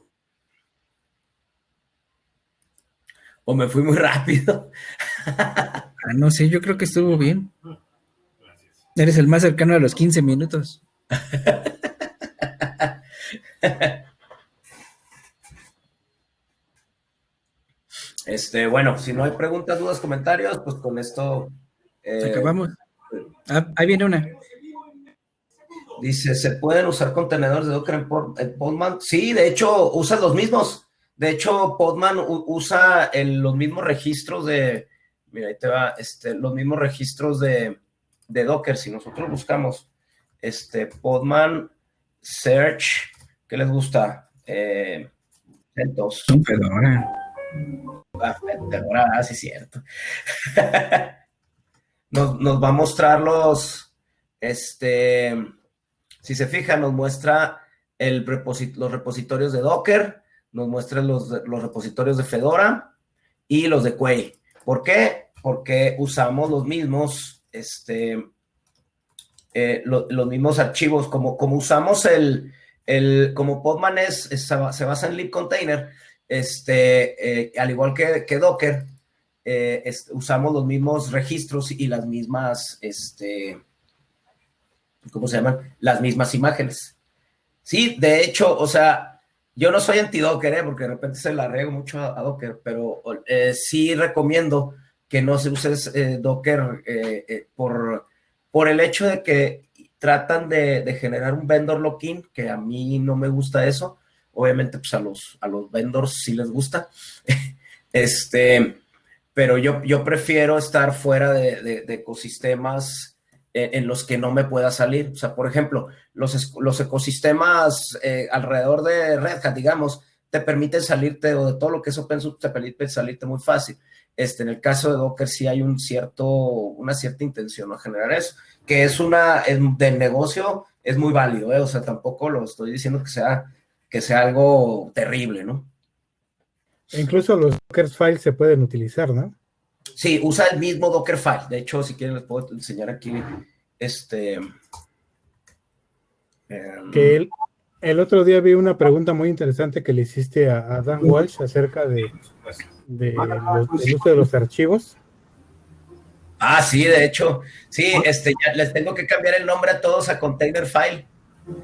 O me fui muy rápido. Ah, no sé, yo creo que estuvo bien. Eres el más cercano a los 15 minutos. Este, bueno, si no hay preguntas, dudas, comentarios, pues con esto. eh, Acabamos. Ah, ahí viene una. Dice, ¿se pueden usar contenedores de Docker en, Pod- en Podman? Sí, de hecho, usan los mismos. De hecho, Podman usa el- los mismos registros de, mira, ahí te va, este, los mismos registros de, de Docker. Si nosotros buscamos, este, Podman Search, ¿qué les gusta? Eh, CentOS. Son Fedora. Ah, Fedora, ah, sí, cierto. nos, nos va a mostrar los, este, si se fijan, nos muestra los repositorios de Docker, nos muestra los, los repositorios de Fedora y los de Quay. ¿Por qué? Porque usamos los mismos, este, eh, lo- los mismos archivos, como, como usamos el, el como Podman es, se ba- se basa en libcontainer, este, eh, al igual que, que Docker, eh, usamos los mismos registros y las mismas, este, ¿cómo se llaman? Las mismas imágenes. Sí, de hecho, o sea, yo no soy anti-Docker, ¿eh? porque de repente se la riego mucho a, Docker, pero eh, sí recomiendo que no se use eh, Docker eh, por, por el hecho de que tratan de, generar un vendor lock-in, que a mí no me gusta eso. Obviamente, pues a los, a los vendors sí les gusta. este, pero yo, yo prefiero estar fuera de ecosistemas en, en los que no me pueda salir. O sea, por ejemplo, los, los ecosistemas eh, alrededor de Red Hat, digamos, te permiten salirte, o de todo lo que es open source, te permite salirte muy fácil. Este, en el caso de Docker sí hay un cierto, una cierta intención a generar eso, que es una, del negocio es muy válido, ¿eh? o sea, tampoco lo estoy diciendo que sea, que sea algo terrible, ¿no? E Incluso los Docker files se pueden utilizar, ¿no? Sí, usa el mismo Dockerfile. De hecho, si quieren les puedo enseñar aquí este. em, Que el, el otro día vi una pregunta muy interesante que le hiciste a, a Dan Walsh acerca de, de los- del uso de los archivos. Ah, sí, de hecho, sí, este, ya les tengo que cambiar el nombre a todos a Container File.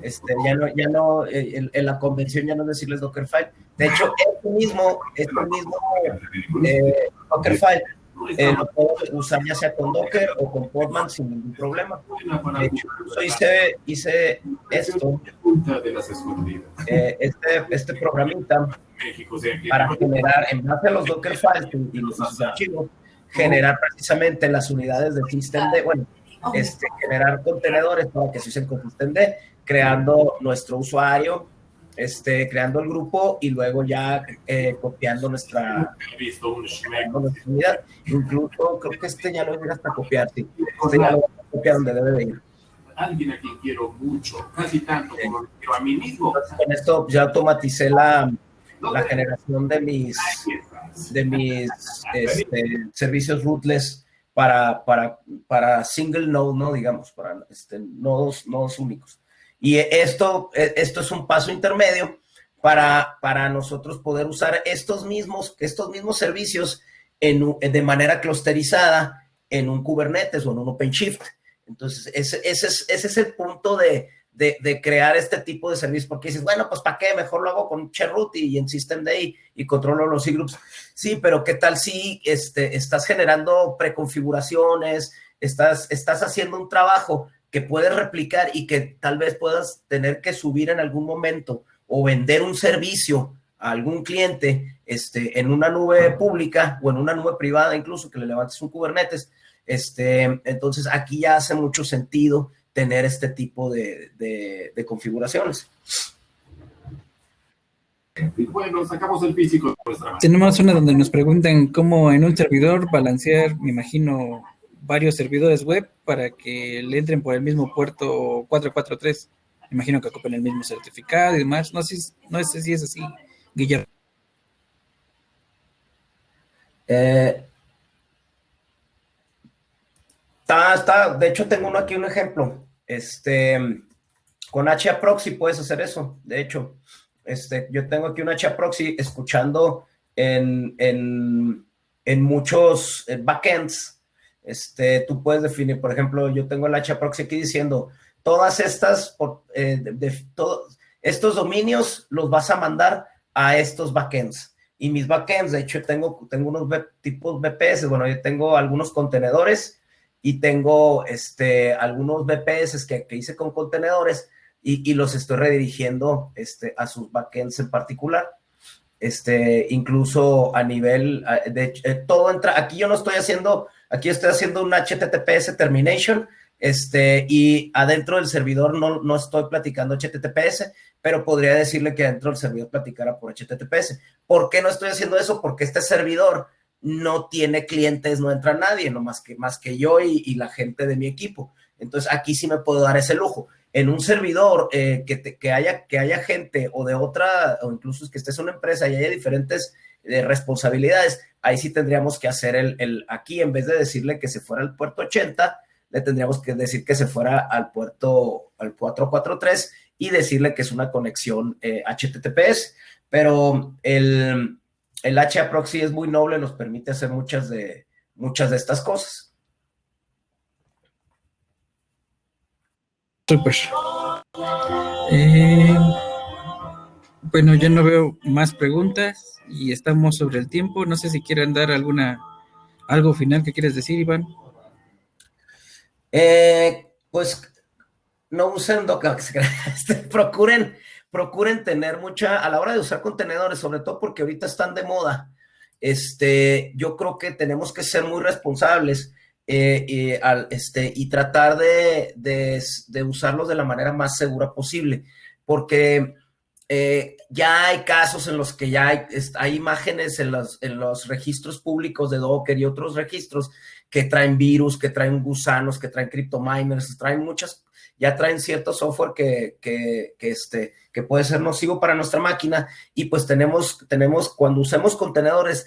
Este, ya no, ya no, eh, en, en la convención ya no es decirles Dockerfile. De hecho, este mismo, este mismo eh, Dockerfile eh, lo puedo usar ya sea con Docker o con Podman sin ningún problema. De hecho, hice, hice esto, eh, este, este programita para generar, en base a los Docker files y los archivos, generar precisamente las unidades de systemd, bueno, este, generar contenedores para que se usen con systemd, creando nuestro usuario, este, creando el grupo y luego ya eh, copiando nuestra, visto unidad. Incluso creo que este ya lo llega hasta copiar, sí. Este ya lo voy a copiar donde debe de ir. Alguien a quien quiero mucho, casi tanto como lo quiero a mí mismo. Entonces, con esto ya automaticé la, la generación de mis de mis este, servicios rootless para, para, para single node, ¿no? Digamos, para este, nodos, nodos únicos. Y esto, esto es un paso intermedio para, para nosotros poder usar estos mismos, estos mismos servicios en, de manera clusterizada en un Kubernetes o en un OpenShift. Entonces, ese, ese, es, ese es el punto de, de, crear este tipo de servicios, porque dices, bueno, pues ¿para qué? Mejor lo hago con Cherroot y en systemd y, y controlo los cgroups. Sí, pero ¿qué tal si este, estás generando preconfiguraciones, estás, estás haciendo un trabajo que puedes replicar y que tal vez puedas tener que subir en algún momento o vender un servicio a algún cliente este, en una nube pública o en una nube privada incluso que le levantes un Kubernetes? Este, entonces aquí ya hace mucho sentido tener este tipo de, de- de configuraciones. Y bueno, sacamos el físico. Tenemos una donde nos preguntan cómo en un servidor balancear, me imagino, varios servidores web para que le entren por el mismo puerto 443. Me imagino que ocupen el mismo certificado y demás. No sé, no sé si es así, Guillermo. Eh, está, está, de hecho, tengo uno aquí un ejemplo. Este, con HAProxy puedes hacer eso. De hecho, este, yo tengo aquí un HAProxy escuchando en, en, en muchos eh, backends. Este, tú puedes definir, por ejemplo, yo tengo el HAProxy aquí diciendo todas estas, eh, de- de- todo- estos dominios los vas a mandar a estos backends y mis backends, de hecho, tengo, tengo unos tipos VPS, bueno, yo tengo algunos contenedores y tengo este, algunos VPS que, hice con contenedores y, los estoy redirigiendo este, a sus backends en particular. Este, incluso a nivel de eh, todo entra, aquí yo no estoy haciendo, aquí estoy haciendo un HTTPS termination, este, y adentro del servidor no, no estoy platicando HTTPS, pero podría decirle que adentro del servidor platicara por HTTPS. ¿Por qué no estoy haciendo eso? Porque este servidor no tiene clientes, no entra nadie, no más que, más que yo y, y la gente de mi equipo. Entonces aquí sí me puedo dar ese lujo. En un servidor eh, que, te- que, haya, que haya gente o de otra, o incluso que estés en una empresa y haya diferentes eh, responsabilidades, ahí sí tendríamos que hacer el, el, aquí en vez de decirle que se fuera al puerto 80, le tendríamos que decir que se fuera al puerto, al 443 y decirle que es una conexión eh, HTTPS, pero el, el es muy noble, nos permite hacer muchas de, muchas de estas cosas. Súper. Eh, bueno, ya no veo más preguntas y estamos sobre el tiempo. No sé si quieren dar alguna algo final que quieres decir, Iván. Eh, pues no usen este, procuren, procuren tener mucha, a la hora de usar contenedores, sobre todo porque ahorita están de moda, este, yo creo que tenemos que ser muy responsables eh, y, al, este, y tratar de, de, de, usarlos de la manera más segura posible, porque eh, ya hay casos en los que ya hay, hay imágenes en los, en los registros públicos de Docker y otros registros que traen virus, que traen gusanos, que traen cryptominers, traen muchas, ya traen cierto software que, que, que, este, que puede ser nocivo para nuestra máquina y pues tenemos, tenemos cuando usemos contenedores,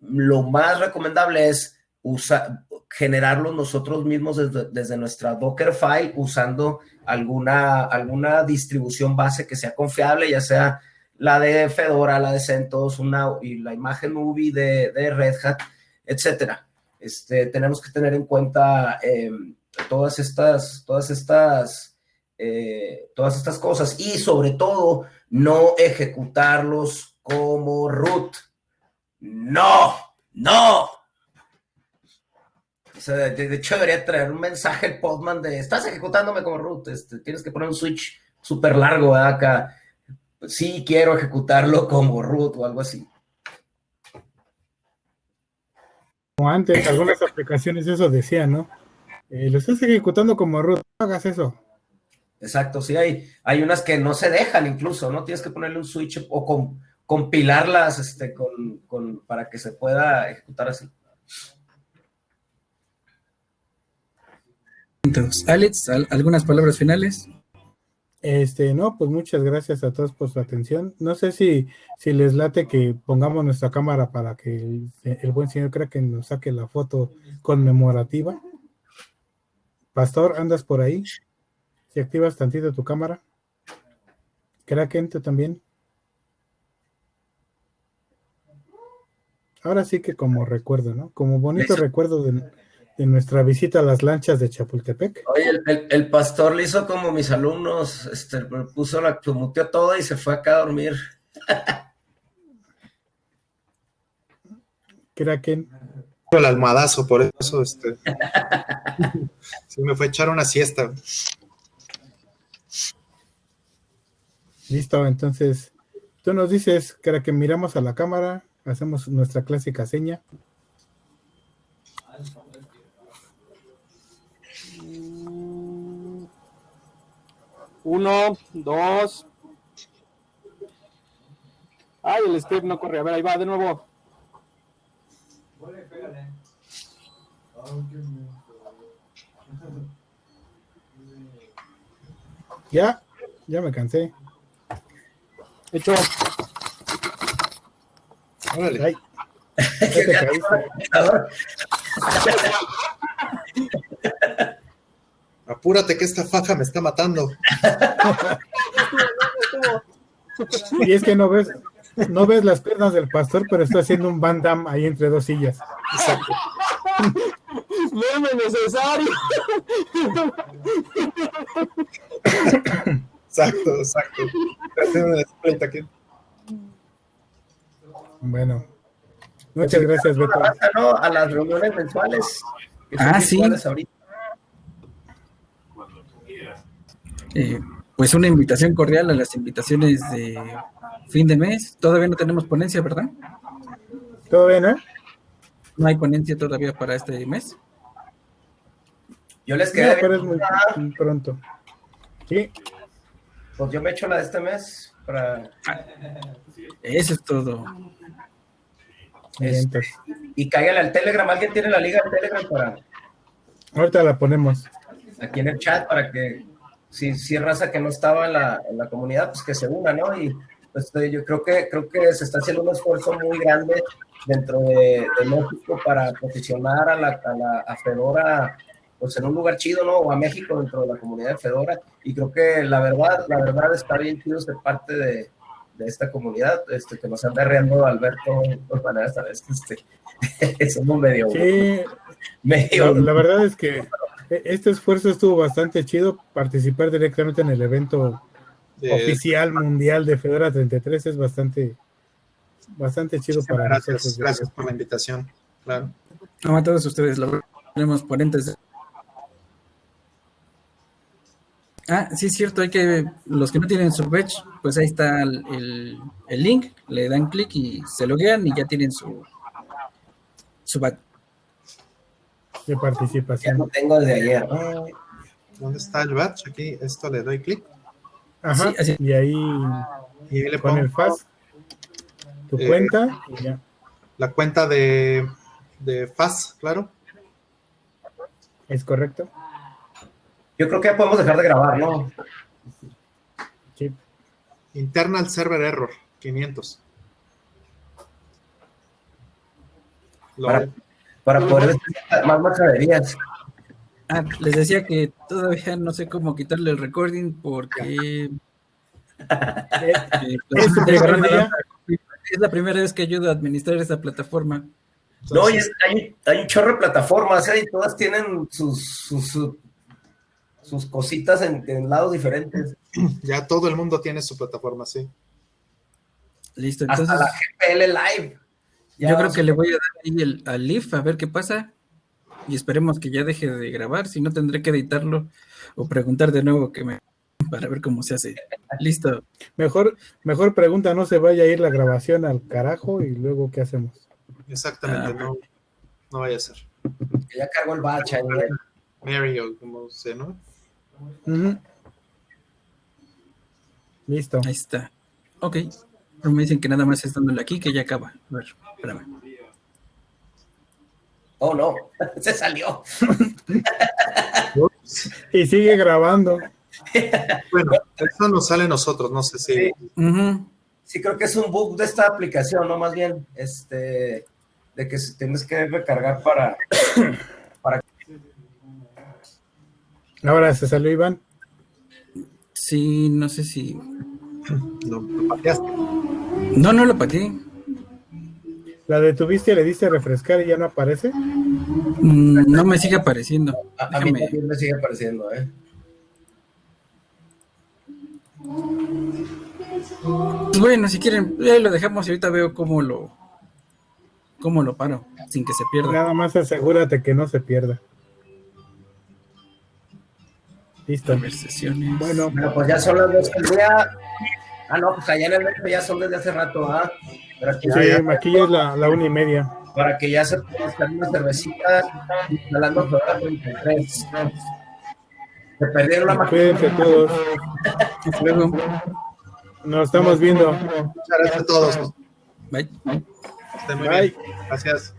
lo más recomendable es usar, generarlos nosotros mismos desde, desde, nuestra Docker file usando alguna, alguna distribución base que sea confiable, ya sea la de Fedora, la de CentOS, una, y la imagen UBI de, de Red Hat, etcétera. Este, tenemos que tener en cuenta eh, todas estas, todas estas, eh, todas estas cosas y sobre todo no ejecutarlos como root. No, no. O sea, de, de, hecho debería traer un mensaje el Podman de estás ejecutándome como root, este, tienes que poner un switch súper largo ¿verdad? acá. Sí, quiero ejecutarlo como root o algo así. Como antes, algunas aplicaciones eso decían, ¿no? Eh, lo estás ejecutando como root, no hagas eso. Exacto, sí, hay, hay unas que no se dejan incluso, ¿no? Tienes que ponerle un switch o con, compilarlas este, con, con, para que se pueda ejecutar así. Alex, ¿algunas palabras finales? Este, no, pues muchas gracias a todos por su atención. No sé si, si les late que pongamos nuestra cámara para que el, el buen señor Kraken nos saque la foto conmemorativa. Pastor, ¿andas por ahí? Si activas tantito tu cámara. Kraken, tú también. Ahora sí que como recuerdo, ¿no? Como bonito Eso. recuerdo de, de, nuestra visita a las lanchas de Chapultepec. Oye, el, el, el, pastor le hizo como mis alumnos, este, puso la, muteó todo y se fue acá a dormir. Kraken. El almohadazo, por eso, este. Se me fue a echar una siesta. Listo, entonces, tú nos dices, Kraken, miramos a la cámara, hacemos nuestra clásica seña. Uno, dos. Ay, el script no corre. A ver, ahí va de nuevo. Ya, ya me cansé. Hecho. Órale. Ay, ya te caíste. Apúrate que esta faja me está matando. Y es que no ves, no ves las piernas del pastor, pero está haciendo un Van Damme ahí entre dos sillas. Exacto. Meme necesario. Exacto, exacto. Bueno, muchas gracias, Beto. A las reuniones mensuales. Ah, sí. ahorita. Cuando tú quieras. Eh, pues una invitación cordial a las invitaciones de fin de mes. Todavía no tenemos ponencia, ¿verdad? ¿Todo bien, eh? No hay ponencia todavía para este mes. Yo les No, quedé pero es bien, muy muy pronto. Sí, pues yo me echo la de este mes para Eso es todo. vientos. y cáigale al Telegram. ¿Alguien tiene la liga de Telegram para Ahorita la ponemos. aquí en el chat para que si, si raza que no estaba en la, en la comunidad, pues que se una, ¿no? Y pues yo creo que creo que se está haciendo un esfuerzo muy grande dentro de, de México para posicionar a la, a la a Fedora pues en un lugar chido, ¿no? O a México dentro de la comunidad de Fedora. Y creo que la verdad, la verdad está bien chido ser parte de, de esta comunidad, este, que nos anda reando Alberto, de manera esta vez, este, somos medio, Sí, medio, la, la verdad es que este esfuerzo estuvo bastante chido. Participar directamente en el evento oficial mundial de Fedora 33 es bastante, bastante chido para gracias, nosotros. gracias por la invitación. Claro. No, a todos ustedes, verdad, tenemos ponentes. Ah, sí, es cierto, hay que, los que no tienen su badge, pues ahí está el, el- el link, le dan clic y se loguean y ya tienen su, su badge. De ya participación. lo tengo desde ayer. ¿Dónde está el badge? Aquí, esto le doy clic Ajá, Sí, así. y ahí y ahí le con pongo el FAS, tu Eh, cuenta, y ya. la cuenta de, de FAS, claro. ¿Es correcto? Yo creo que ya podemos dejar de grabar, ¿no? Sí. Internal Server Error, 500. Lo- Para- Para poder más majaderías. Ah, les decía que todavía no sé cómo quitarle el recording porque Eh, pues, ¿Es la- es la primera vez que ayudo a administrar esta plataforma. No, y es- hay, hay un chorro de plataformas, ¿eh? Y todas tienen sus, sus, sus, sus cositas en, en lados diferentes. ya todo el mundo tiene su plataforma, sí. Listo, Hasta entonces la GPL Live. Ya yo creo que le voy a dar ahí el, al Leaf a ver qué pasa y esperemos que ya deje de grabar, si no tendré que editarlo o preguntar de nuevo que me para ver cómo se hace. Listo. Mejor, mejor pregunta, no se vaya a ir la grabación al carajo y luego ¿qué hacemos? Exactamente, Ah. no, no vaya a ser. que ya cargó el batch ahí. ¿eh? Mary o como se, ¿no? Listo. Ahí está. Ok. Pero me dicen que nada más es dándole aquí que ya acaba. A ver, espérame. Oh, no, se salió. Y sigue grabando. Bueno, eso nos sale a nosotros, no sé si. Sí. Creo que es un bug de esta aplicación, ¿no? Más bien, este, de que tienes que recargar para... Ahora se salió Iván. Sí, no sé si. Lo pateaste. No, no lo pateé. La detuviste, le diste a refrescar y ya no aparece. Mm, No me sigue apareciendo. A, a mí también me sigue apareciendo, ¿eh? Pues bueno, si quieren, ahí lo dejamos y ahorita veo cómo lo. cómo lo paro, sin que se pierda. Nada más asegúrate que no se pierda. Listo. Bueno, Bueno, pues ya son las dos día. Ah, no, pues allá en el metro ya son desde hace rato, ¿ah? Para que, sí, aquí es la, la una y media. para que ya se pueda estar una cervecita instalando Fedora 33. Se perdieron la máquina. Cuídense todos. Luego. Nos estamos viendo. Muchas gracias a todos. Bye. Estén muy Bye. bien. Gracias.